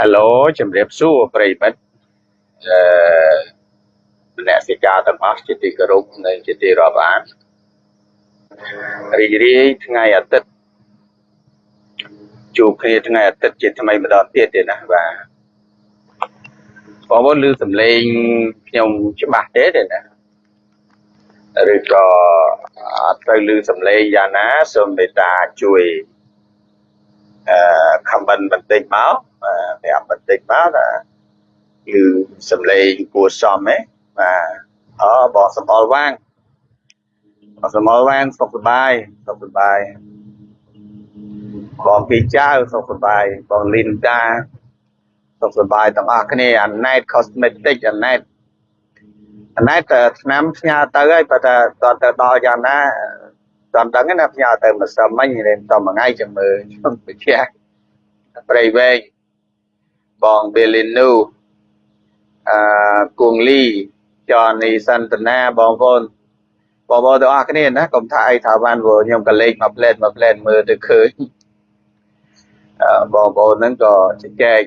Hello ជំរាបសួរប្រិយមិត្តអឺមនសិការទាំងអស់ជាទីគោរពនិងជាទីរាប់អានរីករាយថ្ងៃអាទិត្យជួបគ្នាថ្ងៃអាទិត្យជាថ្មីម្ដងទៀតទេណាបាទបងប្អូនឮសំឡេងខ្ញុំច្បាស់ទេទេណាឬក៏អត់ត្រូវឮសំឡេងយ៉ាងណាសូមមេត្តាជួយអឺ comment បន្តិចមកប្រាប់បន្តិចមកថាគឺសំឡេងគួរសមហ៎បាទអបងសំអល់វាងបងសំអល់វាងសុខសប្បាយសុខសប្បាយបងពីចៅសុខសប្បាយបងលីនដាសុខសប្បាយទាំងអស់គ្នាអាណែត cosmetic អាណែតអាណែតឆ្នាំផ្ញើទៅហើយបើថាតើទៅដល់យ៉ាងណាតាមដឹងណាផ្ញើទៅម្សិលមិញរៀនតមួយថ្ងៃចាំមើលខ្ញុំបញ្ជាក់ប្រៃវែង បងបេលីនូអឺគួងលីចនីសន្តានាបងប្អូនបងប្អូនទាំងអស់គ្នាណាកុំថាអីថាបានព្រោះខ្ញុំក៏លេខមកផ្លែតមកផ្លែតមើលទៅឃើញអឺបងប្អូនហ្នឹងក៏ជជែក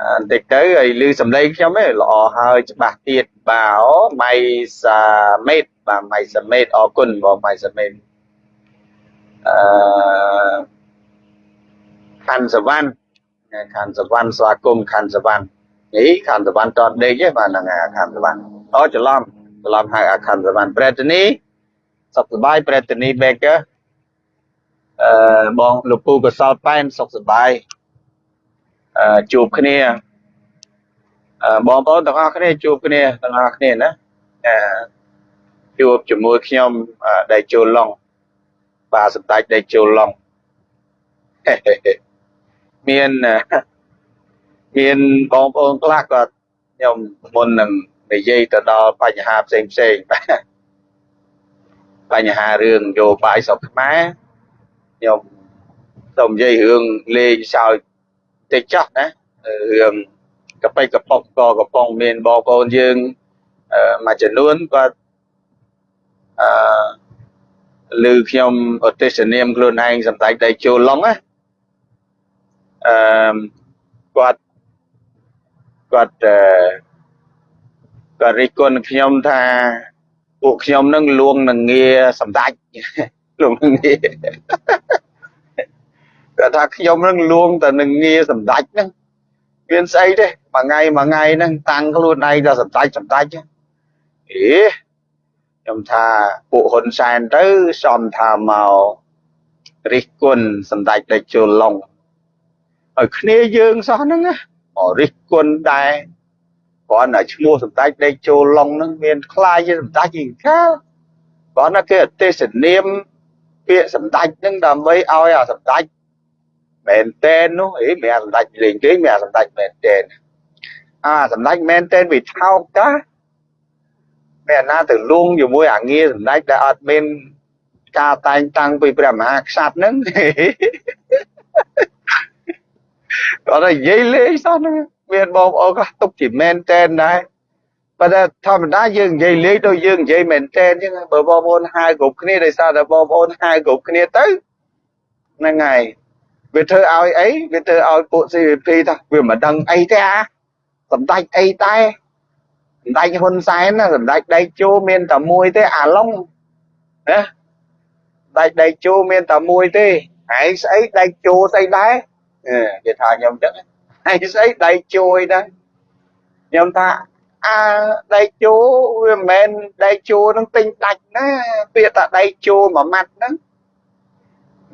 បន្តិចទៅឲ្យលឺសំឡេងខ្ញុំឯងល្អហើយច្បាស់ទៀតបាទអូម៉ៃសាមេតបាទម៉ៃសាមេតអរគុណបងម៉ៃសាមេតអឺខាន់សវណ្ណ ខាន់សវណ្ណស្វាគមន៍ខាន់សវណ្ណនេះខាន់សវណ្ណតតដេកទេបាទហ្នឹងអាខាន់សវណ្ណអូច្រឡំច្រឡំហៅអាខាន់សវណ្ណប្រេតនីសុខសប្បាយប្រេតនី Baker អឺបងលោកពូកសលប៉ែនសុខសប្បាយអឺជួបគ្នាអឺបងប្អូនទាំងអស់គ្នាជួបគ្នាទាំងអស់គ្នាណាអឺជួបជាមួយខ្ញុំដៃជូលឡុងបាទសម្ដេចដៃជូលឡុង មានមានបងប្អូនខ្លះគាត់ខ្ញុំមុននឹងនិយាយទៅដល់បញ្ហាផ្សេងផ្សេងបញ្ហារឿងនយោបាយស្រុកខ្មែរខ្ញុំសូមនិយាយរឿងលេងសើចតិចចោះណារឿងកប៉ិកប៉ុកក៏កំពុងមានបងប្អូនយើងមួយចំនួនគាត់អឺឮខ្ញុំឧទ្ទិសនាមខ្លួនឯងសម្ដេចដៃជូលឡុងណា អឺគាត់គាត់អឺគាត់រិះគន់ខ្ញុំថាពួកខ្ញុំនឹងលួងនឹងងារសម្ដេចលួងនឹងងារគាត់ថាខ្ញុំនឹងលួងតែនឹងងារសម្ដេចហ្នឹងមានស្អីទេមួយថ្ងៃមួយថ្ងៃហ្នឹងតាំងខ្លួនឯងថាសម្ដេចសម្ដេចអេខ្ញុំថាពួកហ៊ុនសែនទៅសំថាមករិះគន់សម្ដេចតេជោឡុង ឲ្យគ្នាយើងសោះហ្នឹងណារិះគន់ដែរគ្រាន់តែឈ្មោះសម្ដេចដេកចូលឡុងហ្នឹងមានខ្លាយជាសម្ដេចឯកាលគ្រាន់តែគេអទេសនាមពាក្យសម្ដេចហ្នឹងដើម្បីឲ្យអាសម្ដេចមែនតែននោះអីមិនអាសម្ដេចលេងគេមិនអាសម្ដេចមែនតែនអាសម្ដេចមែនតែនវាថោកតាមានណាទៅលងជាមួយអាងារសម្ដេចដែលអត់មានការតែងតាំងពីព្រះមហាក្សត្រហ្នឹង គាត់និយាយលេងសោះហ្នឹងមានបងប្អូនខ្លះទុកជាមែនតែនដែរប៉ុន្តែធម្មតាយើងនិយាយលេងដូចយើងនិយាយមែនតែនអញ្ចឹងបើបងប្អូនហៅគ្រប់គ្នាដោយសារតែបងប្អូនហៅគ្រប់គ្នាទៅហ្នឹងហើយវាធ្វើឲ្យអីវាធ្វើឲ្យពួក CVP ថាវាមិនដឹងអីទេអាសម្ដេចអីតែសម្ដេចហ៊ុនសែនណាសម្ដេចដៃជោមានតែមួយទេអាឡុងណាដៃដៃជោមានតែមួយទេឯងស្អីដៃជោស្អីដែរ គេថាខ្ញុំចឹងហើយស្អីដៃជួយដែរខ្ញុំថាអាដៃជោវាមិនមែនដៃជោនឹងទិញដាច់ណាពាក្យថាដៃជោមួយម៉ាត់ហ្នឹង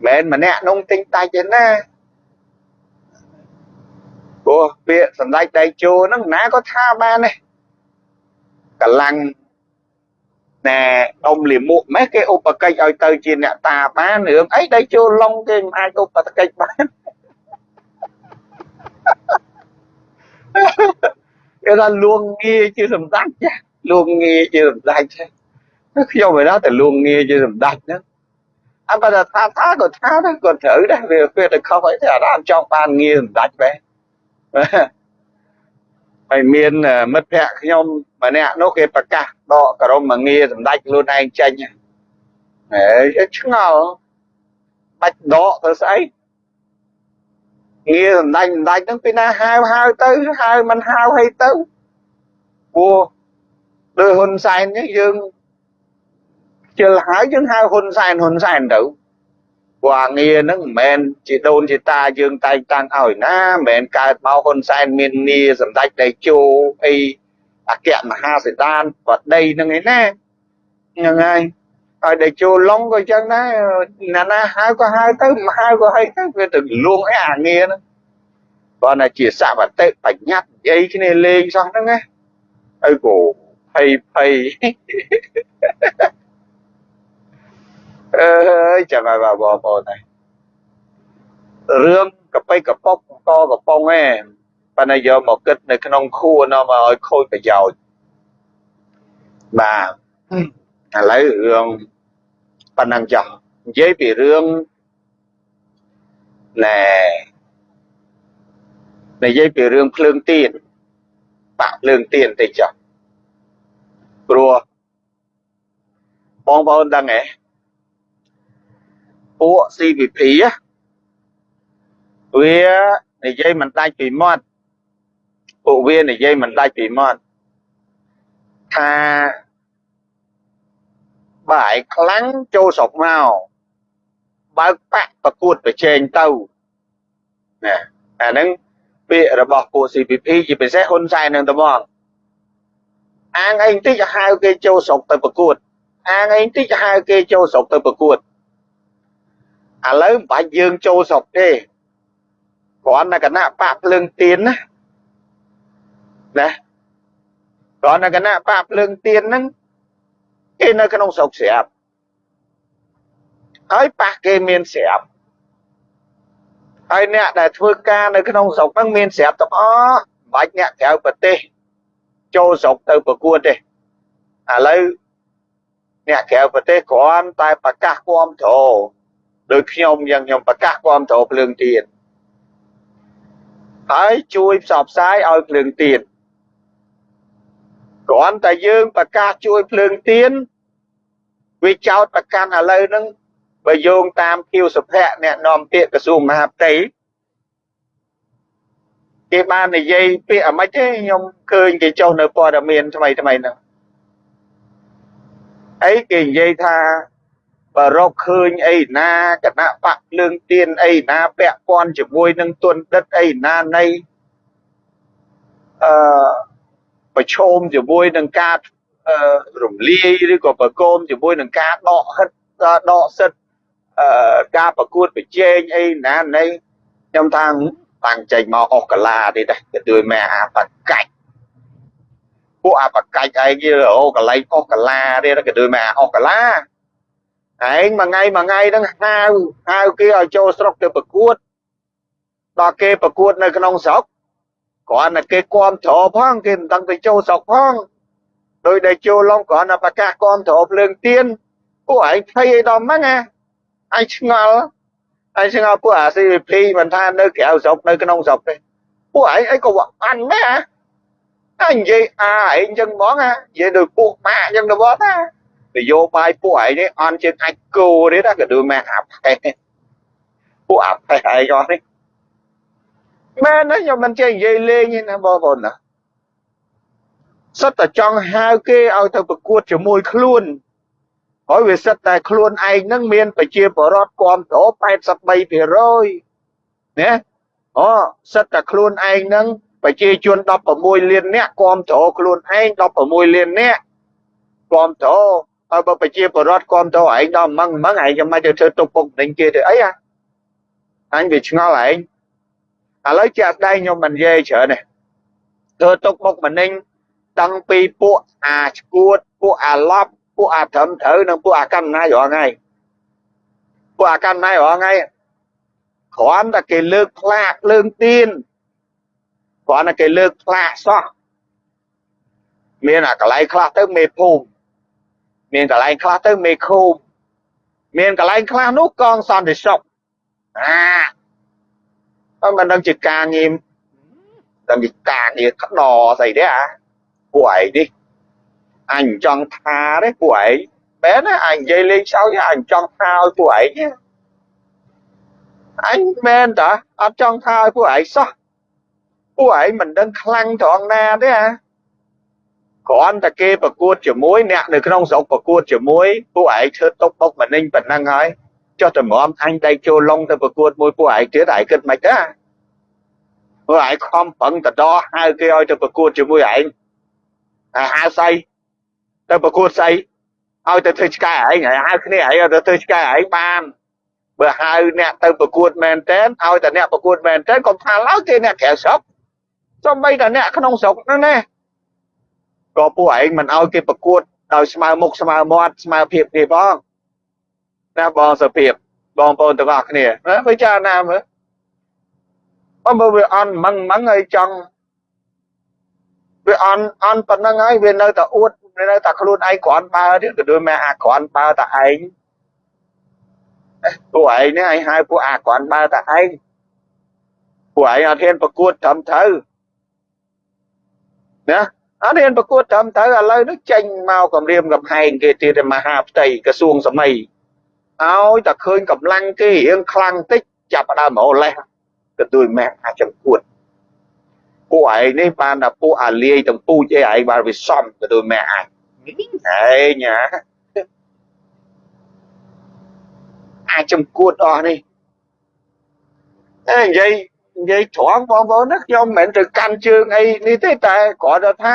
មិនមែនម្នាក់នោះទិញដាច់ទេណាព្រោះពាក្យសម្ដេចដៃជោហ្នឹងណាក៏ថាបានដែរកម្លាំងណែអ៊ំលីមួកម៉េះគេឧបកិច្ចឲ្យទៅជាអ្នកតាបានរឿងអីដៃជោឡុងគេមិនអាចឧបកិច្ចបាន គេថាលួងងារជាសម្ដេចចាលួងងារជាសម្ដេចខ្ញុំឯណាតែលួងងារជាសម្ដេចហ្នឹងអត់បើថាថាក៏ថាដែរក៏ត្រូវដែរវាពេលទៅខុសអីទេអារម្មណ៍ចង់បានងារសម្ដេចបែបហើយមានមិត្តភ័ក្ដិខ្ញុំម្នាក់នោះគេប្រកាសដកក្រុមមកងារសម្ដេចខ្លួនឯងចេញហេឆ្ងល់បាច់ដកទៅស្អី ងារសំដាច់សំដាច់ហ្នឹងពីណាហៅហៅទៅហៅមិនហៅអីទៅព្រោះដោយហ៊ុនសែននេះយើងជិលហើយយើងហៅហ៊ុនសែនហ៊ុនសែនទៅព្រោះអាងារហ្នឹងមិនមែនជាដូនជាតាយើងតែងតាំងឲ្យណាមិនមែនកើតមកហ៊ុនសែនមានងារសម្ដេចតេជោអីអគ្គមហាសេដានបដីហ្នឹងឯណាហ្នឹងហើយ ហើយតេជោឡុងក៏ចឹងដែរណាណាហៅក៏ហៅទៅមិនហៅក៏ហីទៅវាទៅលួងអីអាងារហ្នឹងបើណាជាសវតិបញ្ញត្តិនិយាយគ្នាលេងសោះហ្នឹងណាហើយក៏ភ័យភ័យអើយចាំមកបងប្អូនហើយរឿងកប៉ិកប៉ុកកកំប៉ុងឯងប៉ុន្តែយកមកគិតនៅក្នុងខួរនាំមកឲ្យខូចប្រយោជន៍បាទ ឥឡូវរឿងប៉ុណ្ណឹងចោះនិយាយពីរឿងណែនិយាយពីរឿងភ្លើងទៀនបាក់ភ្លើងទៀនតិចចុះព្រោះបងប្អូនដឹងហ៎ពួក CVP វានិយាយមិនដាច់ពីមាត់ពួកវានិយាយមិនដាច់ពីមាត់ថា បើឯងខ្លាំងចូលស្រុកមកបើកបាក់ប្រកួតប្រជែងទៅណាអាហ្នឹងពាក្យរបស់ពួក CPP ជាពិសេសហ៊ុនសែននឹងត្មងអាងអីតិចហៅគេចូលស្រុកទៅប្រកួតអាងអីតិចហៅគេចូលស្រុកទៅប្រកួតឥឡូវមិនបាច់យើងចូលស្រុកទេគ្រាន់តែគណៈបកភ្លើងទៀនណាណាគ្រាន់តែគណៈបកភ្លើងទៀនហ្នឹង គេនៅក្នុងស្រុកស្រាប់ហើយប៉ះគេមានស្រាប់ហើយអ្នកដែលធ្វើការនៅក្នុងស្រុកហ្នឹងមានស្រាប់ទាំងអស់បាច់អ្នកក្រៅប្រទេសចូលស្រុកទៅប្រកួតទេឥឡូវអ្នកក្រៅប្រទេសគ្រាន់តែប្រកាសគាំទ្រដោយខ្ញុំយ៉ាងខ្ញុំប្រកាសគាំទ្រភ្លើងទៀនហើយជួយផ្សព្វផ្សាយឲ្យភ្លើងទៀន គ្រាន់តែយើងប្រកាសជួយភ្លើងទៀនវាចោតប្រកាន់ឥឡូវហ្នឹងបើយោងតាមគៀវសុភ័ក្រអ្នកនាំពាក្យក្រសួងមហាផ្ទៃគេបាននិយាយពាក្យអ្មិចទេខ្ញុំឃើញគេចុះនៅព័ត៌មានថ្មីថ្មីហ្នឹងអីគេនិយាយថាបើរកឃើញអីណាគណៈបកភ្លើងទៀនអីណាពាក់ព័ន្ធជាមួយនឹងទុនដិតអីណានៃអឺ ប្រឈមជាមួយនឹងការរំលាយឬក៏ប្រកោមជាមួយនឹងការដកហិតដកសិទ្ធអឺការប្រកួតប្រជែងអីណានៃខ្ញុំថាតាំងចេញមកអស់កាឡាទេដែរទៅជួយមែអាបកាច់ពួកអាបកាច់ឯងគេអូកន្លែងអស់កាឡាទេក៏ដូចមែអស់កាឡាឯងមួយថ្ងៃមួយថ្ងៃហ្នឹងហៅហៅគេឲ្យចូលស្រុកទៅប្រកួតដល់គេប្រកួតនៅក្នុងស្រុក គ្រាន់តែគេគាំទ្រផងគេមិនដឹងទៅចូលស្រុកផងដោយដែលចូលឡងគ្រាន់តែប្រកាសគាំទ្រភ្លើងទៀនពួកឯងភ័យអីដល់ហ្នឹងណាឯងឆ្ងល់ឯងឆ្ងល់ពួកអា CVP មិនថានៅក្រៅស្រុកនៅក្នុងស្រុកទេពួកឯងអីក៏អានដែរអញនិយាយអាឯងចឹងហ្មងណានិយាយដោយពួកម៉ាក់ចឹងទៅបងណានយោបាយពួកឯងនេះអន់ជាងអាចគោទេណាក៏ដូចម៉ាក់អាផេះពួកអាផេះឯងអស់នេះ មែនណាខ្ញុំមិនចេះនិយាយលេងទេណាបងប្អូនណាសិតតែចង់ហៅគេឲ្យទៅប្រកួតជាមួយខ្លួនហើយវាសិតតែខ្លួនឯងនឹងមានប្រជាពលរដ្ឋគ្រប់គ្រង83%ណាអូសិតតែខ្លួនឯងនឹងប្រជាជន16លាននាក់គ្រប់គ្រងខ្លួនឯង16លាននាក់គ្រប់គ្រងហើយបើប្រជាពលរដ្ឋគ្រប់គ្រងឯងដល់ម៉ងម៉ងឯងចាំមិនទៅធ្វើទុកពុកដេញគេទៅអីហ่ะអញវាឆ្ងល់ឯង ឥឡូវជាក់ស្ដែងខ្ញុំមិននិយាយច្រើនទេធ្វើទុកមុខម្នេញដឹងពីពួកអាឈួតពួកអាឡប់ពួកអាត្រឹមត្រូវនិងពួកអាកម្មណាយរាល់ថ្ងៃពួកអាកម្មណាយរាល់ថ្ងៃគ្រាន់តែគេលើកផ្លាកលើងទៀនគ្រាន់តែគេលើកផ្លាកសោះមានអាកន្លែងខ្លះទៅមេភូមិមានកន្លែងខ្លះទៅមេឃុំមានកន្លែងខ្លះនោះកងសន្តិសុខអា អឺមិនដឹងជាការងារដឹងជាការងារក្តរស្អីទេអាពួកឯងនេះអញចង់ថាទេពួកឯងបែរណាអញនិយាយលេងសើចអញចង់ថាឲ្យពួកឯងអញមែនតាអត់ចង់ថាឲ្យពួកឯងសោះពួកឯងមិនដឹងខ្លាំងត្រង់ណាទេហ៎គ្រាន់តែគេប្រកួតជាមួយអ្នកនៅក្នុងស្រុកប្រកួតជាមួយពួកឯងធ្វើຕົកបុកម្នេញប៉ុណ្ណឹងហើយ ចុះតម្រាំអញដៃចូលឡុងទៅប្រកួតមួយពួកឯងទៀតឯងគិតមិនដែរពួកឯងខំប្រឹងតដហៅគេឲ្យទៅប្រកួតជាមួយឯងហៅស្អីទៅប្រកួតស្អីឲ្យទៅធ្វើឆ្កែឯងហើយហៅគ្នាឯងឲ្យទៅធ្វើឆ្កែឯងបានបើហៅអ្នកទៅប្រកួតមែនតែនឲ្យតែអ្នកប្រកួតមែនតែនកុំថាឡើយគេអ្នកក្រៅស្រុកសំបីតែអ្នកក្នុងស្រុកហ្នឹងណាក៏ពួកឯងមិនឲ្យគេប្រកួតដោយស្មើមុខស្មើមាត់ស្មើភាពគេផង ណាបងសុភាពបងប្អូនទាំងអស់គ្នាណាពិចារណាមើលអមវាអន់ម៉ងម៉ងហើយចង់វាអន់អន់ប៉ុណ្ណឹងហើយវានៅតែអួតវានៅតែខ្លួនឯងគ្រាន់បើទៀតក៏ដូចមកអាគ្រាន់បើតែឯងពួកឯងនេះឯងហៅពួកអាគ្រាន់បើតែឯងពួកឯងអត់ហ៊ានប្រកួតត្រឹមត្រូវណាអត់ហ៊ានប្រកួតត្រឹមត្រូវឥឡូវនេះចេញមកគម្រាមកំហែងគេទៀតមហាផ្ទៃក្រសួងសម័យ ឲ្យតែឃើញកម្លាំងគេរៀងខ្លាំងតិចចាប់ដើមរលេះក៏ដូចម៉ែអាចចង្កួតពួកឯងនេះបានតែពួកអាលាយទាំងពូជអីឯងបានវាសំក៏ដូចម៉ែអាចឯងណាអាចចង្កួតអស់នេះអេនិយាយនិយាយត្រង់បងប្អូនណាខ្ញុំមិនមែនទៅកាន់ជើងអីនេះទេតែគ្រាន់តែថា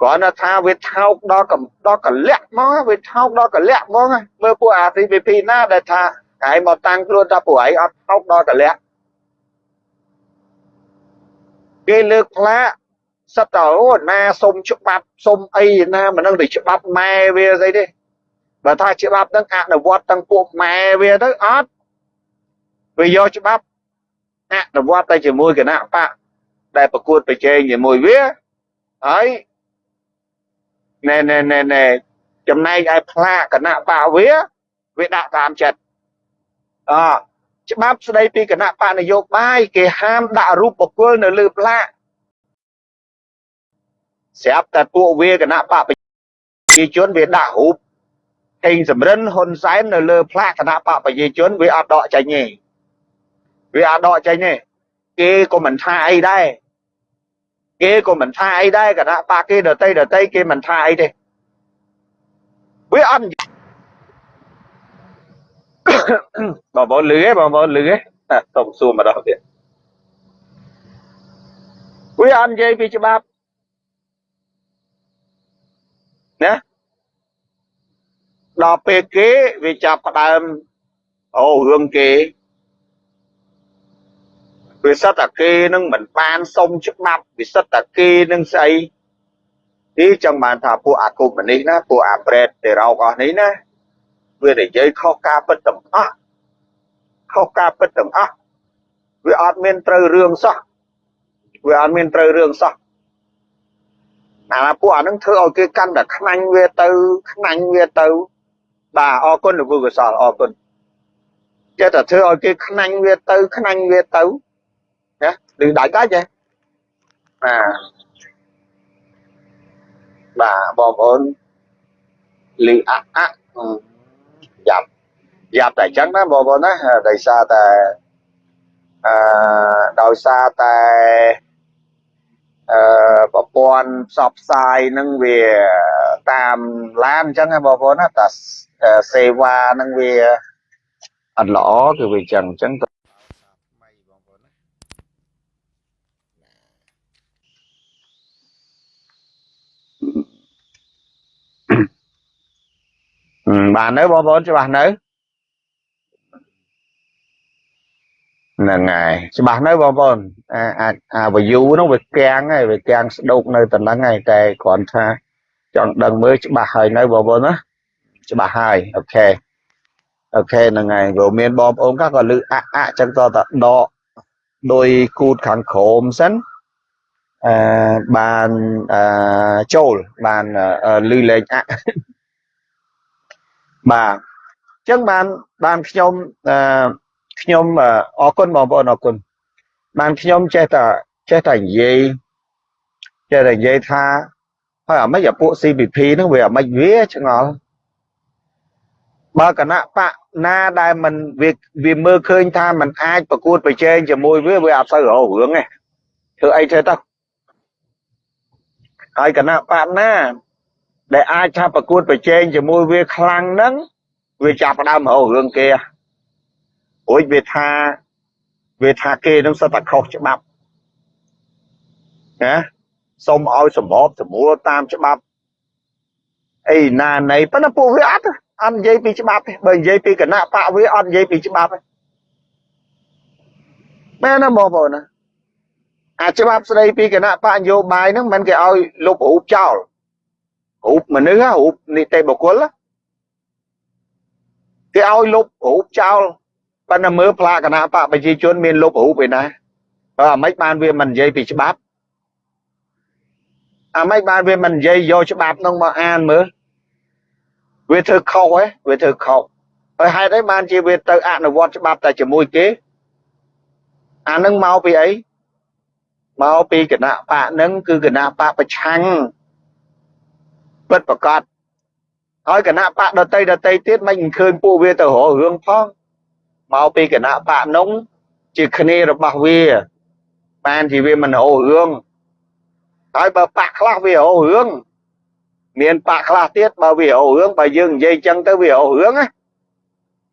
គ្រាន់តែថាវាថោកដល់ដល់កលៈមកវាថោកដល់កលៈមកមើលពួកអា CPP ណាដែលថាឯងមកតាំងខ្លួនថាពួកឯងអត់ថោកដល់កលៈគេលើកផ្លាកសិតតអូណាសុំច្បាប់សុំអីណាមិននឹងទៅច្បាប់ម៉ែវាស្អីទេបើថាច្បាប់ហ្នឹងអនុវត្តទាំងពួកម៉ែវាទៅអត់វាយកច្បាប់អនុវត្តទៅជាមួយគណៈបកដែលប្រកួតប្រជែងជាមួយវាហើយ ណែណែណែណែចំណែកឯផ្លាកគណៈបកវាវាដាក់តាមចិត្តអច្បាប់ស្ដីពីគណៈបកនយោបាយគេហាមដាក់រូបបុគ្គលនៅលើផ្លាកស្រាប់តែពួកវាគណៈបកប្រជាជនវាដាក់រូបហេងសំរិនហ៊ុនសែននៅលើផ្លាកគណៈបកប្រជាជនវាអត់ដកចេញទេវាអត់ដកចេញទេគេក៏មិនថាអីដែរ គេក៏មិនថាអីដែរគណៈបកគេដតីដតីគេមិនថាអីទេវាអត់បងប្អូនលឺទេបងប្អូនលឺទេសុំសួរម្ដងទៀតវាអត់និយាយពីច្បាប់ណាដល់ពេលគេវាចាប់ផ្ដើមអូរឿងគេ វាសិតតែគេនឹងមិនបានសុំច្បាប់វាសិតតែគេនឹងស្អីទីចង់បានថាពួកអាគុំនេះណាពួកអាប្រេតទេរោកអស់នេះណាវានិយាយខុសការពិតទាំងអស់ខុសការពិតទាំងអស់វាអត់មានត្រូវរឿងសោះវាអត់មានត្រូវរឿងសោះអាពួកអានឹងធ្វើឲ្យគេកាន់តែខ្នាញ់វាទៅខ្នាញ់វាទៅបាទអរគុណលោកកសលអរគុណចេះតែធ្វើឲ្យគេខ្នាញ់វាទៅខ្នាញ់វាទៅ ណាឮដាច់ដាច់ហ៎បាទបាទបងប្អូនឮអអយ៉ាប់យ៉ាប់តែអញ្ចឹងណាបងប្អូនណាដោយសារតែអឺដោយសារតែអឺប្រព័ន្ធផ្សព្វផ្សាយនឹងវាតាមឡានអញ្ចឹងណា បងប្អូនណាតែសេវានឹងវាអត់ល្អគឺវាអញ្ចឹងអញ្ចឹងបាននៅបងប្អូនច្បាស់នៅហ្នឹងហើយច្បាស់នៅបងប្អូនអាអាចអាវយូហ្នឹងវាកាំងហើយវាកាំងស្ដោកនៅតែហ្នឹងហើយតែគ្រាន់ថាចង់ដឹងមើលច្បាស់ហើយនៅបងប្អូនណាច្បាស់ហើយអូខេអូខេហ្នឹងហើយព្រោះមានបងប្អូនខ្លះក៏លឺអាក់អាក់ចឹងតតដកដោយគូតខាងក្រោមសិនអឺបានអឺចូលបានលឺលេងអាក់ បាទអញ្ចឹងបានបានខ្ញុំអឺខ្ញុំអរគុណបងប្អូនអរគុណបានខ្ញុំចេះតែចេះតែនិយាយចេះតែនិយាយថាហើយអាម៉េចអាពួក CPP ហ្នឹងវាអាម៉េចវាឆ្ងល់ បើគណៈបកណាដែលมันវាវាមើលឃើញថាมันអាចប្រកួតប្រជែងជាមួយវាវាអត់សូវរហរឿងទេធ្វើអីធ្វើទៅហើយគណៈបកណា ដែលអាចថាប្រកួតប្រជែងជាមួយវាខ្លាំងហ្នឹងវាចាប់ផ្ដើមរហរឿងគេរួចវាថាវាថាគេនឹងសិតតែខុសច្បាប់ណាសូមឲ្យសម្របសម្រួលតាមច្បាប់អីណានៃប៉ុន្តែពួកវាអត់អត់និយាយពីច្បាប់ទេបើនិយាយពីគណៈបកវាអត់និយាយពីច្បាប់ទេមែនណាបងប្អូនណាអាច្បាប់ស្ដីពីគណៈបកនយោបាយហ្នឹងមិនគេឲ្យលុបរូបចោល រូបមនុស្សរូបនីតិបុគ្គលគេឲ្យលុបរូបចោលប៉ុន្តែមើលផ្លាកគណៈបកប្រជាជនមានលុបរូបឯណាអើអាម៉េចបានវាមិននិយាយពីច្បាប់អាម៉េចបានវាមិននិយាយយកច្បាប់នោះមកអានមើលវាធ្វើខុសហ៎វាធ្វើខុសហើយហេតុអីបានជាវាទៅអនុវត្តច្បាប់តែជាមួយគេអានឹងមកពីអីមកពីគណៈបកនឹងគឺគណៈបកប្រឆាំង ពិតប្រកបហើយគណៈបកដតីដតីទៀតមិនឃើញពួកវាទៅរករឿងផងមកពីគណៈបកនោះជាគ្នារបស់វាបានជាវាមិនរករឿងហើយបើបកខ្លះវារករឿងមានបកខ្លះទៀតបើវារករឿងបើយើងនិយាយចឹងទៅវារករឿងណា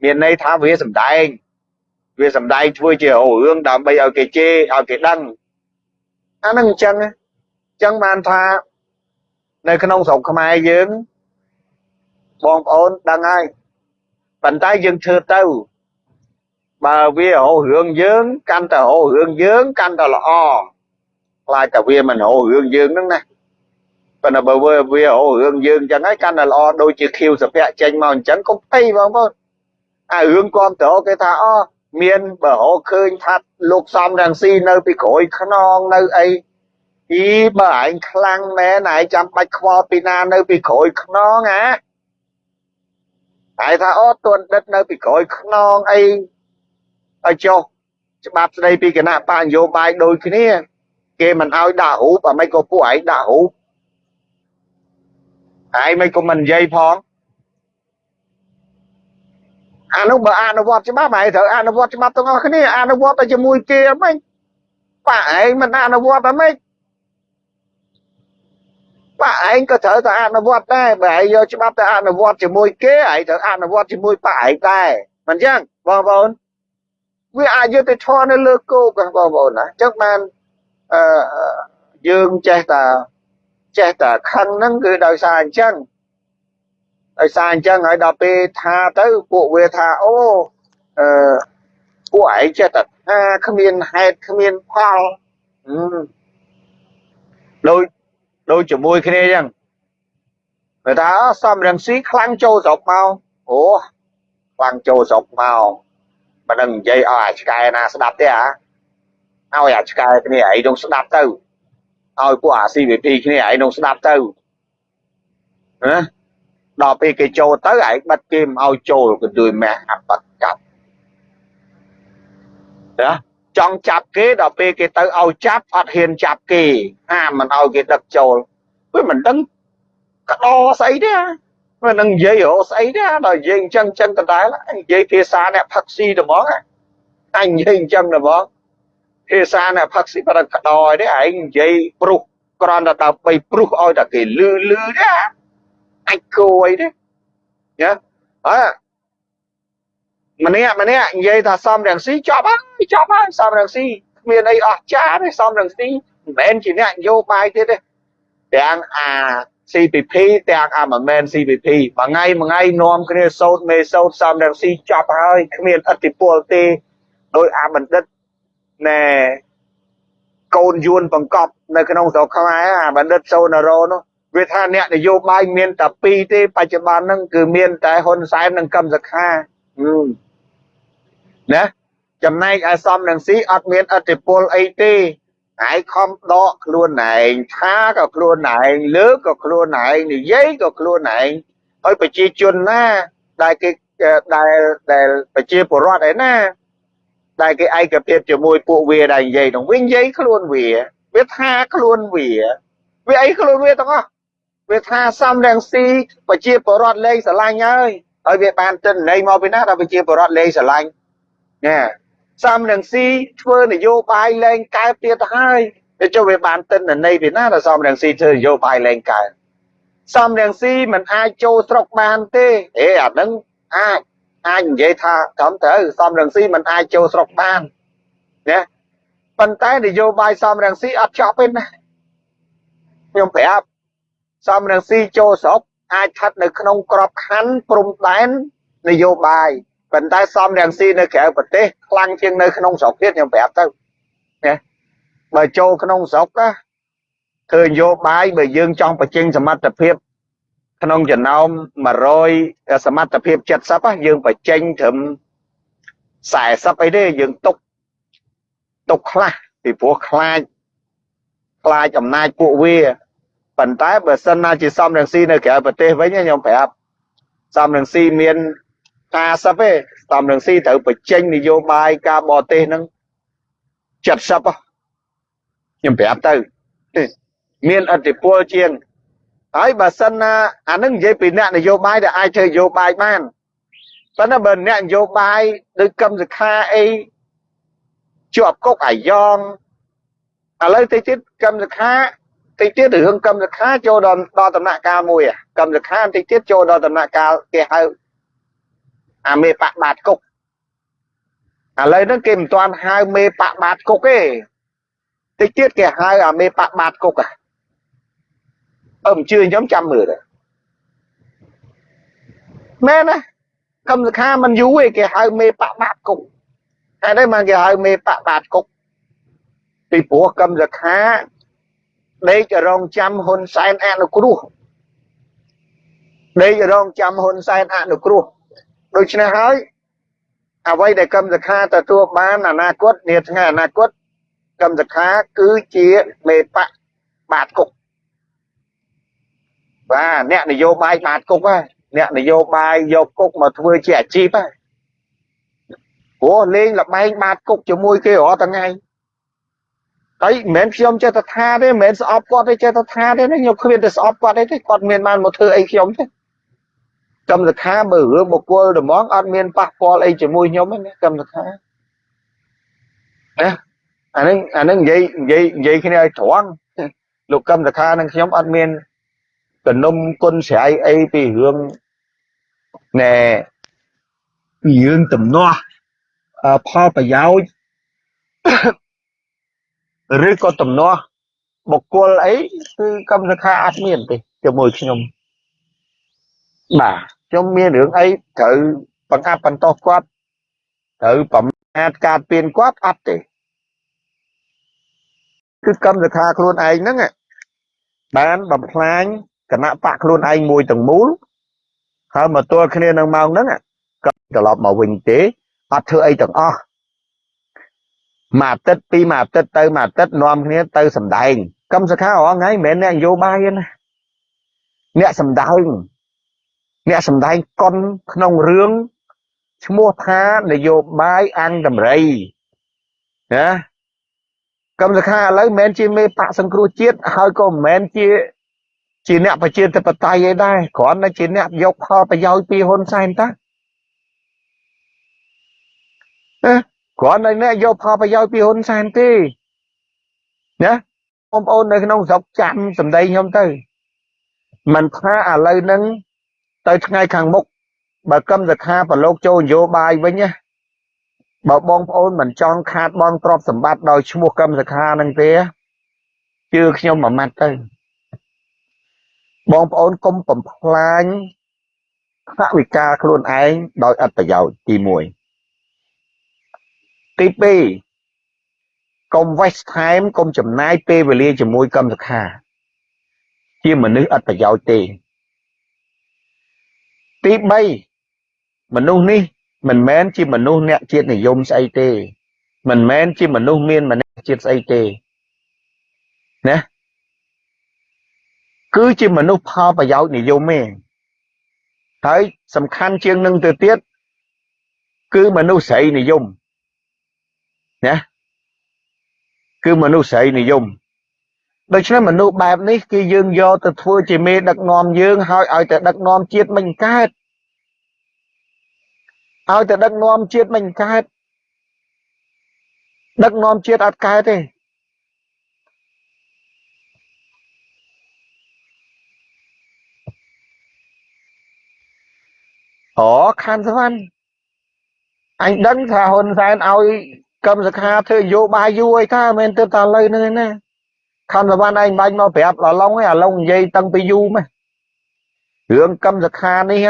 មានន័យថាវាសំដែងវាសំដែងធ្វើជារករឿងដើម្បីឲ្យគេជេរឲ្យគេដឹងអានឹងអញ្ចឹងអញ្ចឹងបានថា នៅក្នុងស្រុកខ្មែរយើងបងប្អូនដឹងហើយប៉ុន្តែយើងធ្វើទៅបើវារករឿងយើងកាន់តែរករឿងយើងកាន់តែល្អខ្លាចតែវាមិនរករឿងយើងហ្នឹងណាប៉ុន្តែបើវាវារករឿងយើងអញ្ចឹងហើយកាន់តែល្អដូចជាខៀវសុភ័ក្រចេញមកអញ្ចឹងកុំភ័យបងប្អូនអារឿងគ្រប់តរគេថាអូមានបើរកឃើញថាលោកសំរងស៊ីនៅពីក្រួយខ្នងនៅអី អីបើឯងខ្លាំងមែនឯងចាំបាច់ខ្វល់ពីណានៅពីក្រួយខ្នងអាហើយថាអូទួនដិតនៅពីក្រួយខ្នងអីឲ្យចុះច្បាប់ស្ដីពីគណៈបញ្ញោបាយដូចគ្នា គេមិនឲ្យដាក់រូបអ្មិនក៏ពួកឯងដាក់រូបឯងមិនក៏មិននិយាយផងអានោះបើអនុវត្តច្បាប់ឯងត្រូវអនុវត្តច្បាប់ទាំងអស់គ្នាអនុវត្តតែជាមួយគេអមិនប៉ាឯងមិនអនុវត្តអមិន ប៉ាឯងក៏ត្រូវតែអនុវត្តដែរបើឯងយកច្បាប់ទៅអនុវត្តជាមួយគេឯងត្រូវអនុវត្តជាមួយប៉ាឯងដែរមិនចឹងបងប្អូនវាអយុត្តិធម៌នៅលើគោកបងប្អូនណាអញ្ចឹងបានអឺយើងចេះតែចេះតែខឹងហ្នឹងគឺដោយសារអញ្ចឹងដោយសារអញ្ចឹងហើយដល់ពេលថាទៅពួកវាថាអូអឺពួកឯងចេះតែថាគ្មានហេតុគ្មានផលដូច ដូចជាមួយគ្នាអញ្ចឹងគេថាសំរងស៊ីខ្លាំងចូលស្រុកមកអូខ្លាំងចូលស្រុកមកមិនដឹងនិយាយឲ្យអាឆ្កែណាស្ដាប់ទេអាឲ្យអាឆ្កែគ្នាឯងនឹងស្ដាប់ទៅឲ្យពួកអា CVP គ្នាឯងនឹងស្ដាប់ទៅណាដល់ពេលគេចូលទៅឯងបិទគេមិនឲ្យចូលក៏ជួយម៉ែអបកាប់ណា ចង់ចាប់គេដល់ពេលគេទៅឲ្យចាប់អត់ហ៊ានចាប់គេហាមមិនឲ្យគេដឹកចូលវាមិនដឹងកដោស្អីទេមិននឹងនិយាយរស្អីទេដល់និយាយអញ្ចឹងអញ្ចឹងដដែលនិយាយភាសាអ្នកផឹកស៊ីទៅហ្មងអញនិយាយអញ្ចឹងទៅហ្មងភាសាអ្នកផឹកស៊ីប្រកកដោទេឯងនិយាយព្រុសក្រន់តែដើម្បីព្រុសឲ្យតែគេលឺលឺទេអាចគួយទេណាអើ ម្នាក់ម្នាក់និយាយថាសំរងស៊ីចប់ហើយចប់ហើយសំរងស៊ីគ្មានអីអស្ចារ្យទេសំរងស៊ីមិនមែនជាអ្នកនយោបាយទៀតទេទាំងអា CPP ទាំងអាមិនមែន CPP មួយថ្ងៃមួយថ្ងៃនាំគ្នាសោតមេសោតសំរងស៊ីចប់ហើយគ្មានអធិពលទេដោយអាបណ្ឌិតណែកូនយួនបង្កប់នៅក្នុងស្រុកខ្មែរអាបណ្ឌិតសូណារ៉ូនោះវាថាអ្នកនយោបាយមានតែពីរទេបច្ចុប្បន្នហ្នឹងគឺមានតែហ៊ុនសែននិងកឹមសុខា ណាចំណែកឯសំនឹងស៊ីអត់មានអធិពលអីទេហើយខំដកខ្លួនឯងថាក៏ខ្លួនឯងលើកក៏ខ្លួនឯងនិយាយក៏ខ្លួនឯងហើយប្រជាជនណាដែលគេដែលដែលប្រជាពលរដ្ឋឯណាដែលគេឯកភាពជាមួយពួកវាដែលនិយាយនឹងវិញនិយាយខ្លួនវាវាថាខ្លួនវាវាអីខ្លួនវាទាំងអស់វាថាសំរងស៊ីប្រជាពលរដ្ឋលេងស្រឡាញ់ហើយហើយវាបានទិន្នន័យមកពីណាដល់ប្រជាពលរដ្ឋលេងស្រឡាញ់ ណែសំរងស៊ីធ្វើនយោបាយលែងកើតទៀតទៅហើយទៅចុះវាបានទិន្នន័យពីណាដល់សំរងស៊ីធ្វើនយោបាយលែងកើតសំរងស៊ីមិនអាចចូលស្រុកបានទេអេអានឹងអាចអាចនិយាយថាត្រឹមត្រូវសំរងស៊ីមិនអាចចូលស្រុកបានណាប៉ុន្តែនយោបាយសំរងស៊ីអត់ចប់ទេណាខ្ញុំប្រាប់សំរងស៊ីចូលស្រុកអាចស្ថិតនៅក្នុងក្របខ័ណ្ឌព្រំដែននយោបាយ ប៉ុន្តែសំរងស៊ីនៅក្រៅប្រទេសខ្លាំងជាងនៅក្នុងស្រុកទៀតខ្ញុំប្រាប់ទៅណាបើចូលក្នុងស្រុកណាធ្វើនយោបាយបើយើងចង់បញ្ចេញសមត្ថភាពក្នុងចំណោម100សមត្ថភាព70យើងបញ្ចេញត្រឹម40អីទេយើងទុកទុកខ្លះពីព្រោះខ្លាចខ្លាចអំណាចពួកវាប៉ុន្តែបើសិនណាជាសំរងស៊ីនៅក្រៅប្រទេសវិញខ្ញុំប្រាប់សំរងស៊ីមាន 50ទេសំរងស៊ីត្រូវបញ្ចេញនយោបាយការបរទេសហ្នឹង70ខ្ញុំប្រាប់ទៅមានអធិពលជាងហើយបើសិនណាអានឹងនិយាយពីអ្នកនយោបាយដែលអាចធ្វើនយោបាយបានប៉ុន្តែបើអ្នកនយោបាយដូចកឹមសុខាអីជាប់គុកអាយ៉ងឥឡូវតិចទៀតកឹមសុខាតិចទៀតរឿងកឹមសុខាចូលដល់ដល់ដំណាក់កាលមួយកឹមសុខាតិចទៀតចូលដល់ដំណាក់កាលគេហៅ អាមេបកបាតគុកឥឡូវហ្នឹងគេមិនទាន់ហៅមេបកបាតគុកទេតិចទៀតគេហៅអាមេបកបាតគុកអើមិនជឿខ្ញុំចាំមើលទៅមែនណាកឹមសុខាមិនយូរទេគេហៅមេបកបាតគុកហើយនេះមកគេហៅមេបកបាតគុកពីព្រោះកឹមសុខាដេករងចាំហ៊ុនសែនអនុគ្រោះដេករងចាំហ៊ុនសែនអនុគ្រោះ ដូច្នេះហើយអ្វីដែលកម្មសខាទទួលបានអនាគតនាថ្ងៃអនាគតកម្មសខាគឺជាមេបកបាទគុកបាទអ្នកនយោបាយបាទគុកហើយអ្នកនយោបាយយកគុកមកធ្វើជាអាជីពហើយព្រោះលេងលបែងបាទគុកជាមួយគេរាល់ថ្ងៃហើយមិនមែនខ្ញុំចេះតែថាទេមិនមែនស្អប់គាត់ទេចេះតែថាទេខ្ញុំគ្មានតែស្អប់គាត់ទេគាត់មានបានមកធ្វើអីខ្ញុំទេ កម្មសខាបើរឿងបុគ្គលត្មងអត់មានប៉ះពាល់អីជាមួយខ្ញុំទេកម្មសខាណាអានឹងអានឹងនិយាយនិយាយនិយាយគ្នាឲ្យត្រង់លោកកម្មសខានឹងខ្ញុំអត់មានទំនុំគុណស្រ័យអីពីរឿងណែពីរឿងទំនាស់ផលប្រយោជន៍ឬក៏ទំនាស់បុគ្គលអីគឺកម្មសខាអត់មានទេជាមួយខ្ញុំបាទ ខ្ញុំមានរឿងអីត្រូវបង្អាប់បន្តោសគាត់ត្រូវប្រមាថការពៀនគាត់អត់ទេគឺកម្មសខាខ្លួនឯងហ្នឹងបានបំផ្លាញគណៈបកខ្លួនឯងមួយទាំងមូលហើយមកទល់គ្នានឹងម៉ោងហ្នឹងក៏ត្រឡប់មកវិញទេអត់ធ្វើអីទាំងអស់មួយអាទិត្យពីរមួយអាទិត្យទៅមួយអាទិត្យនាំគ្នាទៅសំដែងកម្មសខារងថ្ងៃមិនមែនអ្នកនយោបាយទេណាអ្នកសំដែង អ្នកសម្ដែងកុនក្នុងរឿងឈ្មោះថានយោបាយអង្គតម្រៃណាកម្មសខាឥឡូវមិនមែនជាមេបកសង្គ្រោះជាតិហើយក៏មិនមែនជាជាអ្នកប្រជាធិបតេយ្យឯដែរគ្រាន់តែជាអ្នកយកផលប្រយោជន៍ពីហ៊ុនសែនតាណាគ្រាន់តែអ្នកយកផលប្រយោជន៍ពីហ៊ុនសែនទេណាបងប្អូននៅក្នុងស្រុកចាំសម្ដីខ្ញុំទៅមិនថាឥឡូវហ្នឹង ទៅថ្ងៃខាងមុខបើកឹមសខាប្រឡូកចូលនយោបាយវិញណាបើបងប្អូនមិនចង់ខាតបងទ្រព្យសម្បត្តិដោយឈ្មោះកឹមសខានឹងទេជឿខ្ញុំមួយម៉ាត់ទៅបងប្អូនកុំបំផ្លាញថវិកាខ្លួនឯងដោយអត្ថប្រយោជន៍ទី1ទី2កុំ waste time កុំចំណាយពេលវេលាជាមួយកឹមសខា ជាមនុស្សអត្ថប្រយោជន៍ទេ ទី3មនុស្សនេះមិនមែនជាមនុស្សអ្នកជាតិនិយមស្អីទេ មិនមែនជាមនុស្សមានមនសិជាតិស្អីទេណាគឺជាមនុស្សផលប្រយោជន៍និយមទេហើយសំខាន់ជាងនឹងទៅទៀតគឺមនុស្សស្រីនិយមណាគឺមនុស្សស្រីនិយម ដូច្នេះមនុស្សបែបនេះគឺយើងយកទៅធ្វើជាមេដឹកនាំយើងហើយឲ្យតែដឹកនាំជាតិមិនកើតឲ្យតែដឹកនាំជាតិមិនកើតដឹកនាំជាតិអត់កើតទេអូខានសវណ្ណអញដឹងថាហ៊ុនសែនឲ្យកម្មសខាធ្វើនយោបាយយូរអីថាមិនមែនទៅតែឥឡូវហ្នឹងឯណា ខានសវណ្ណឯងបាញ់មកប្រាប់ដល់ឡុងឯអាឡុងនិយាយតាំងពីយូរម៉េះរឿងកម្មសខានេះ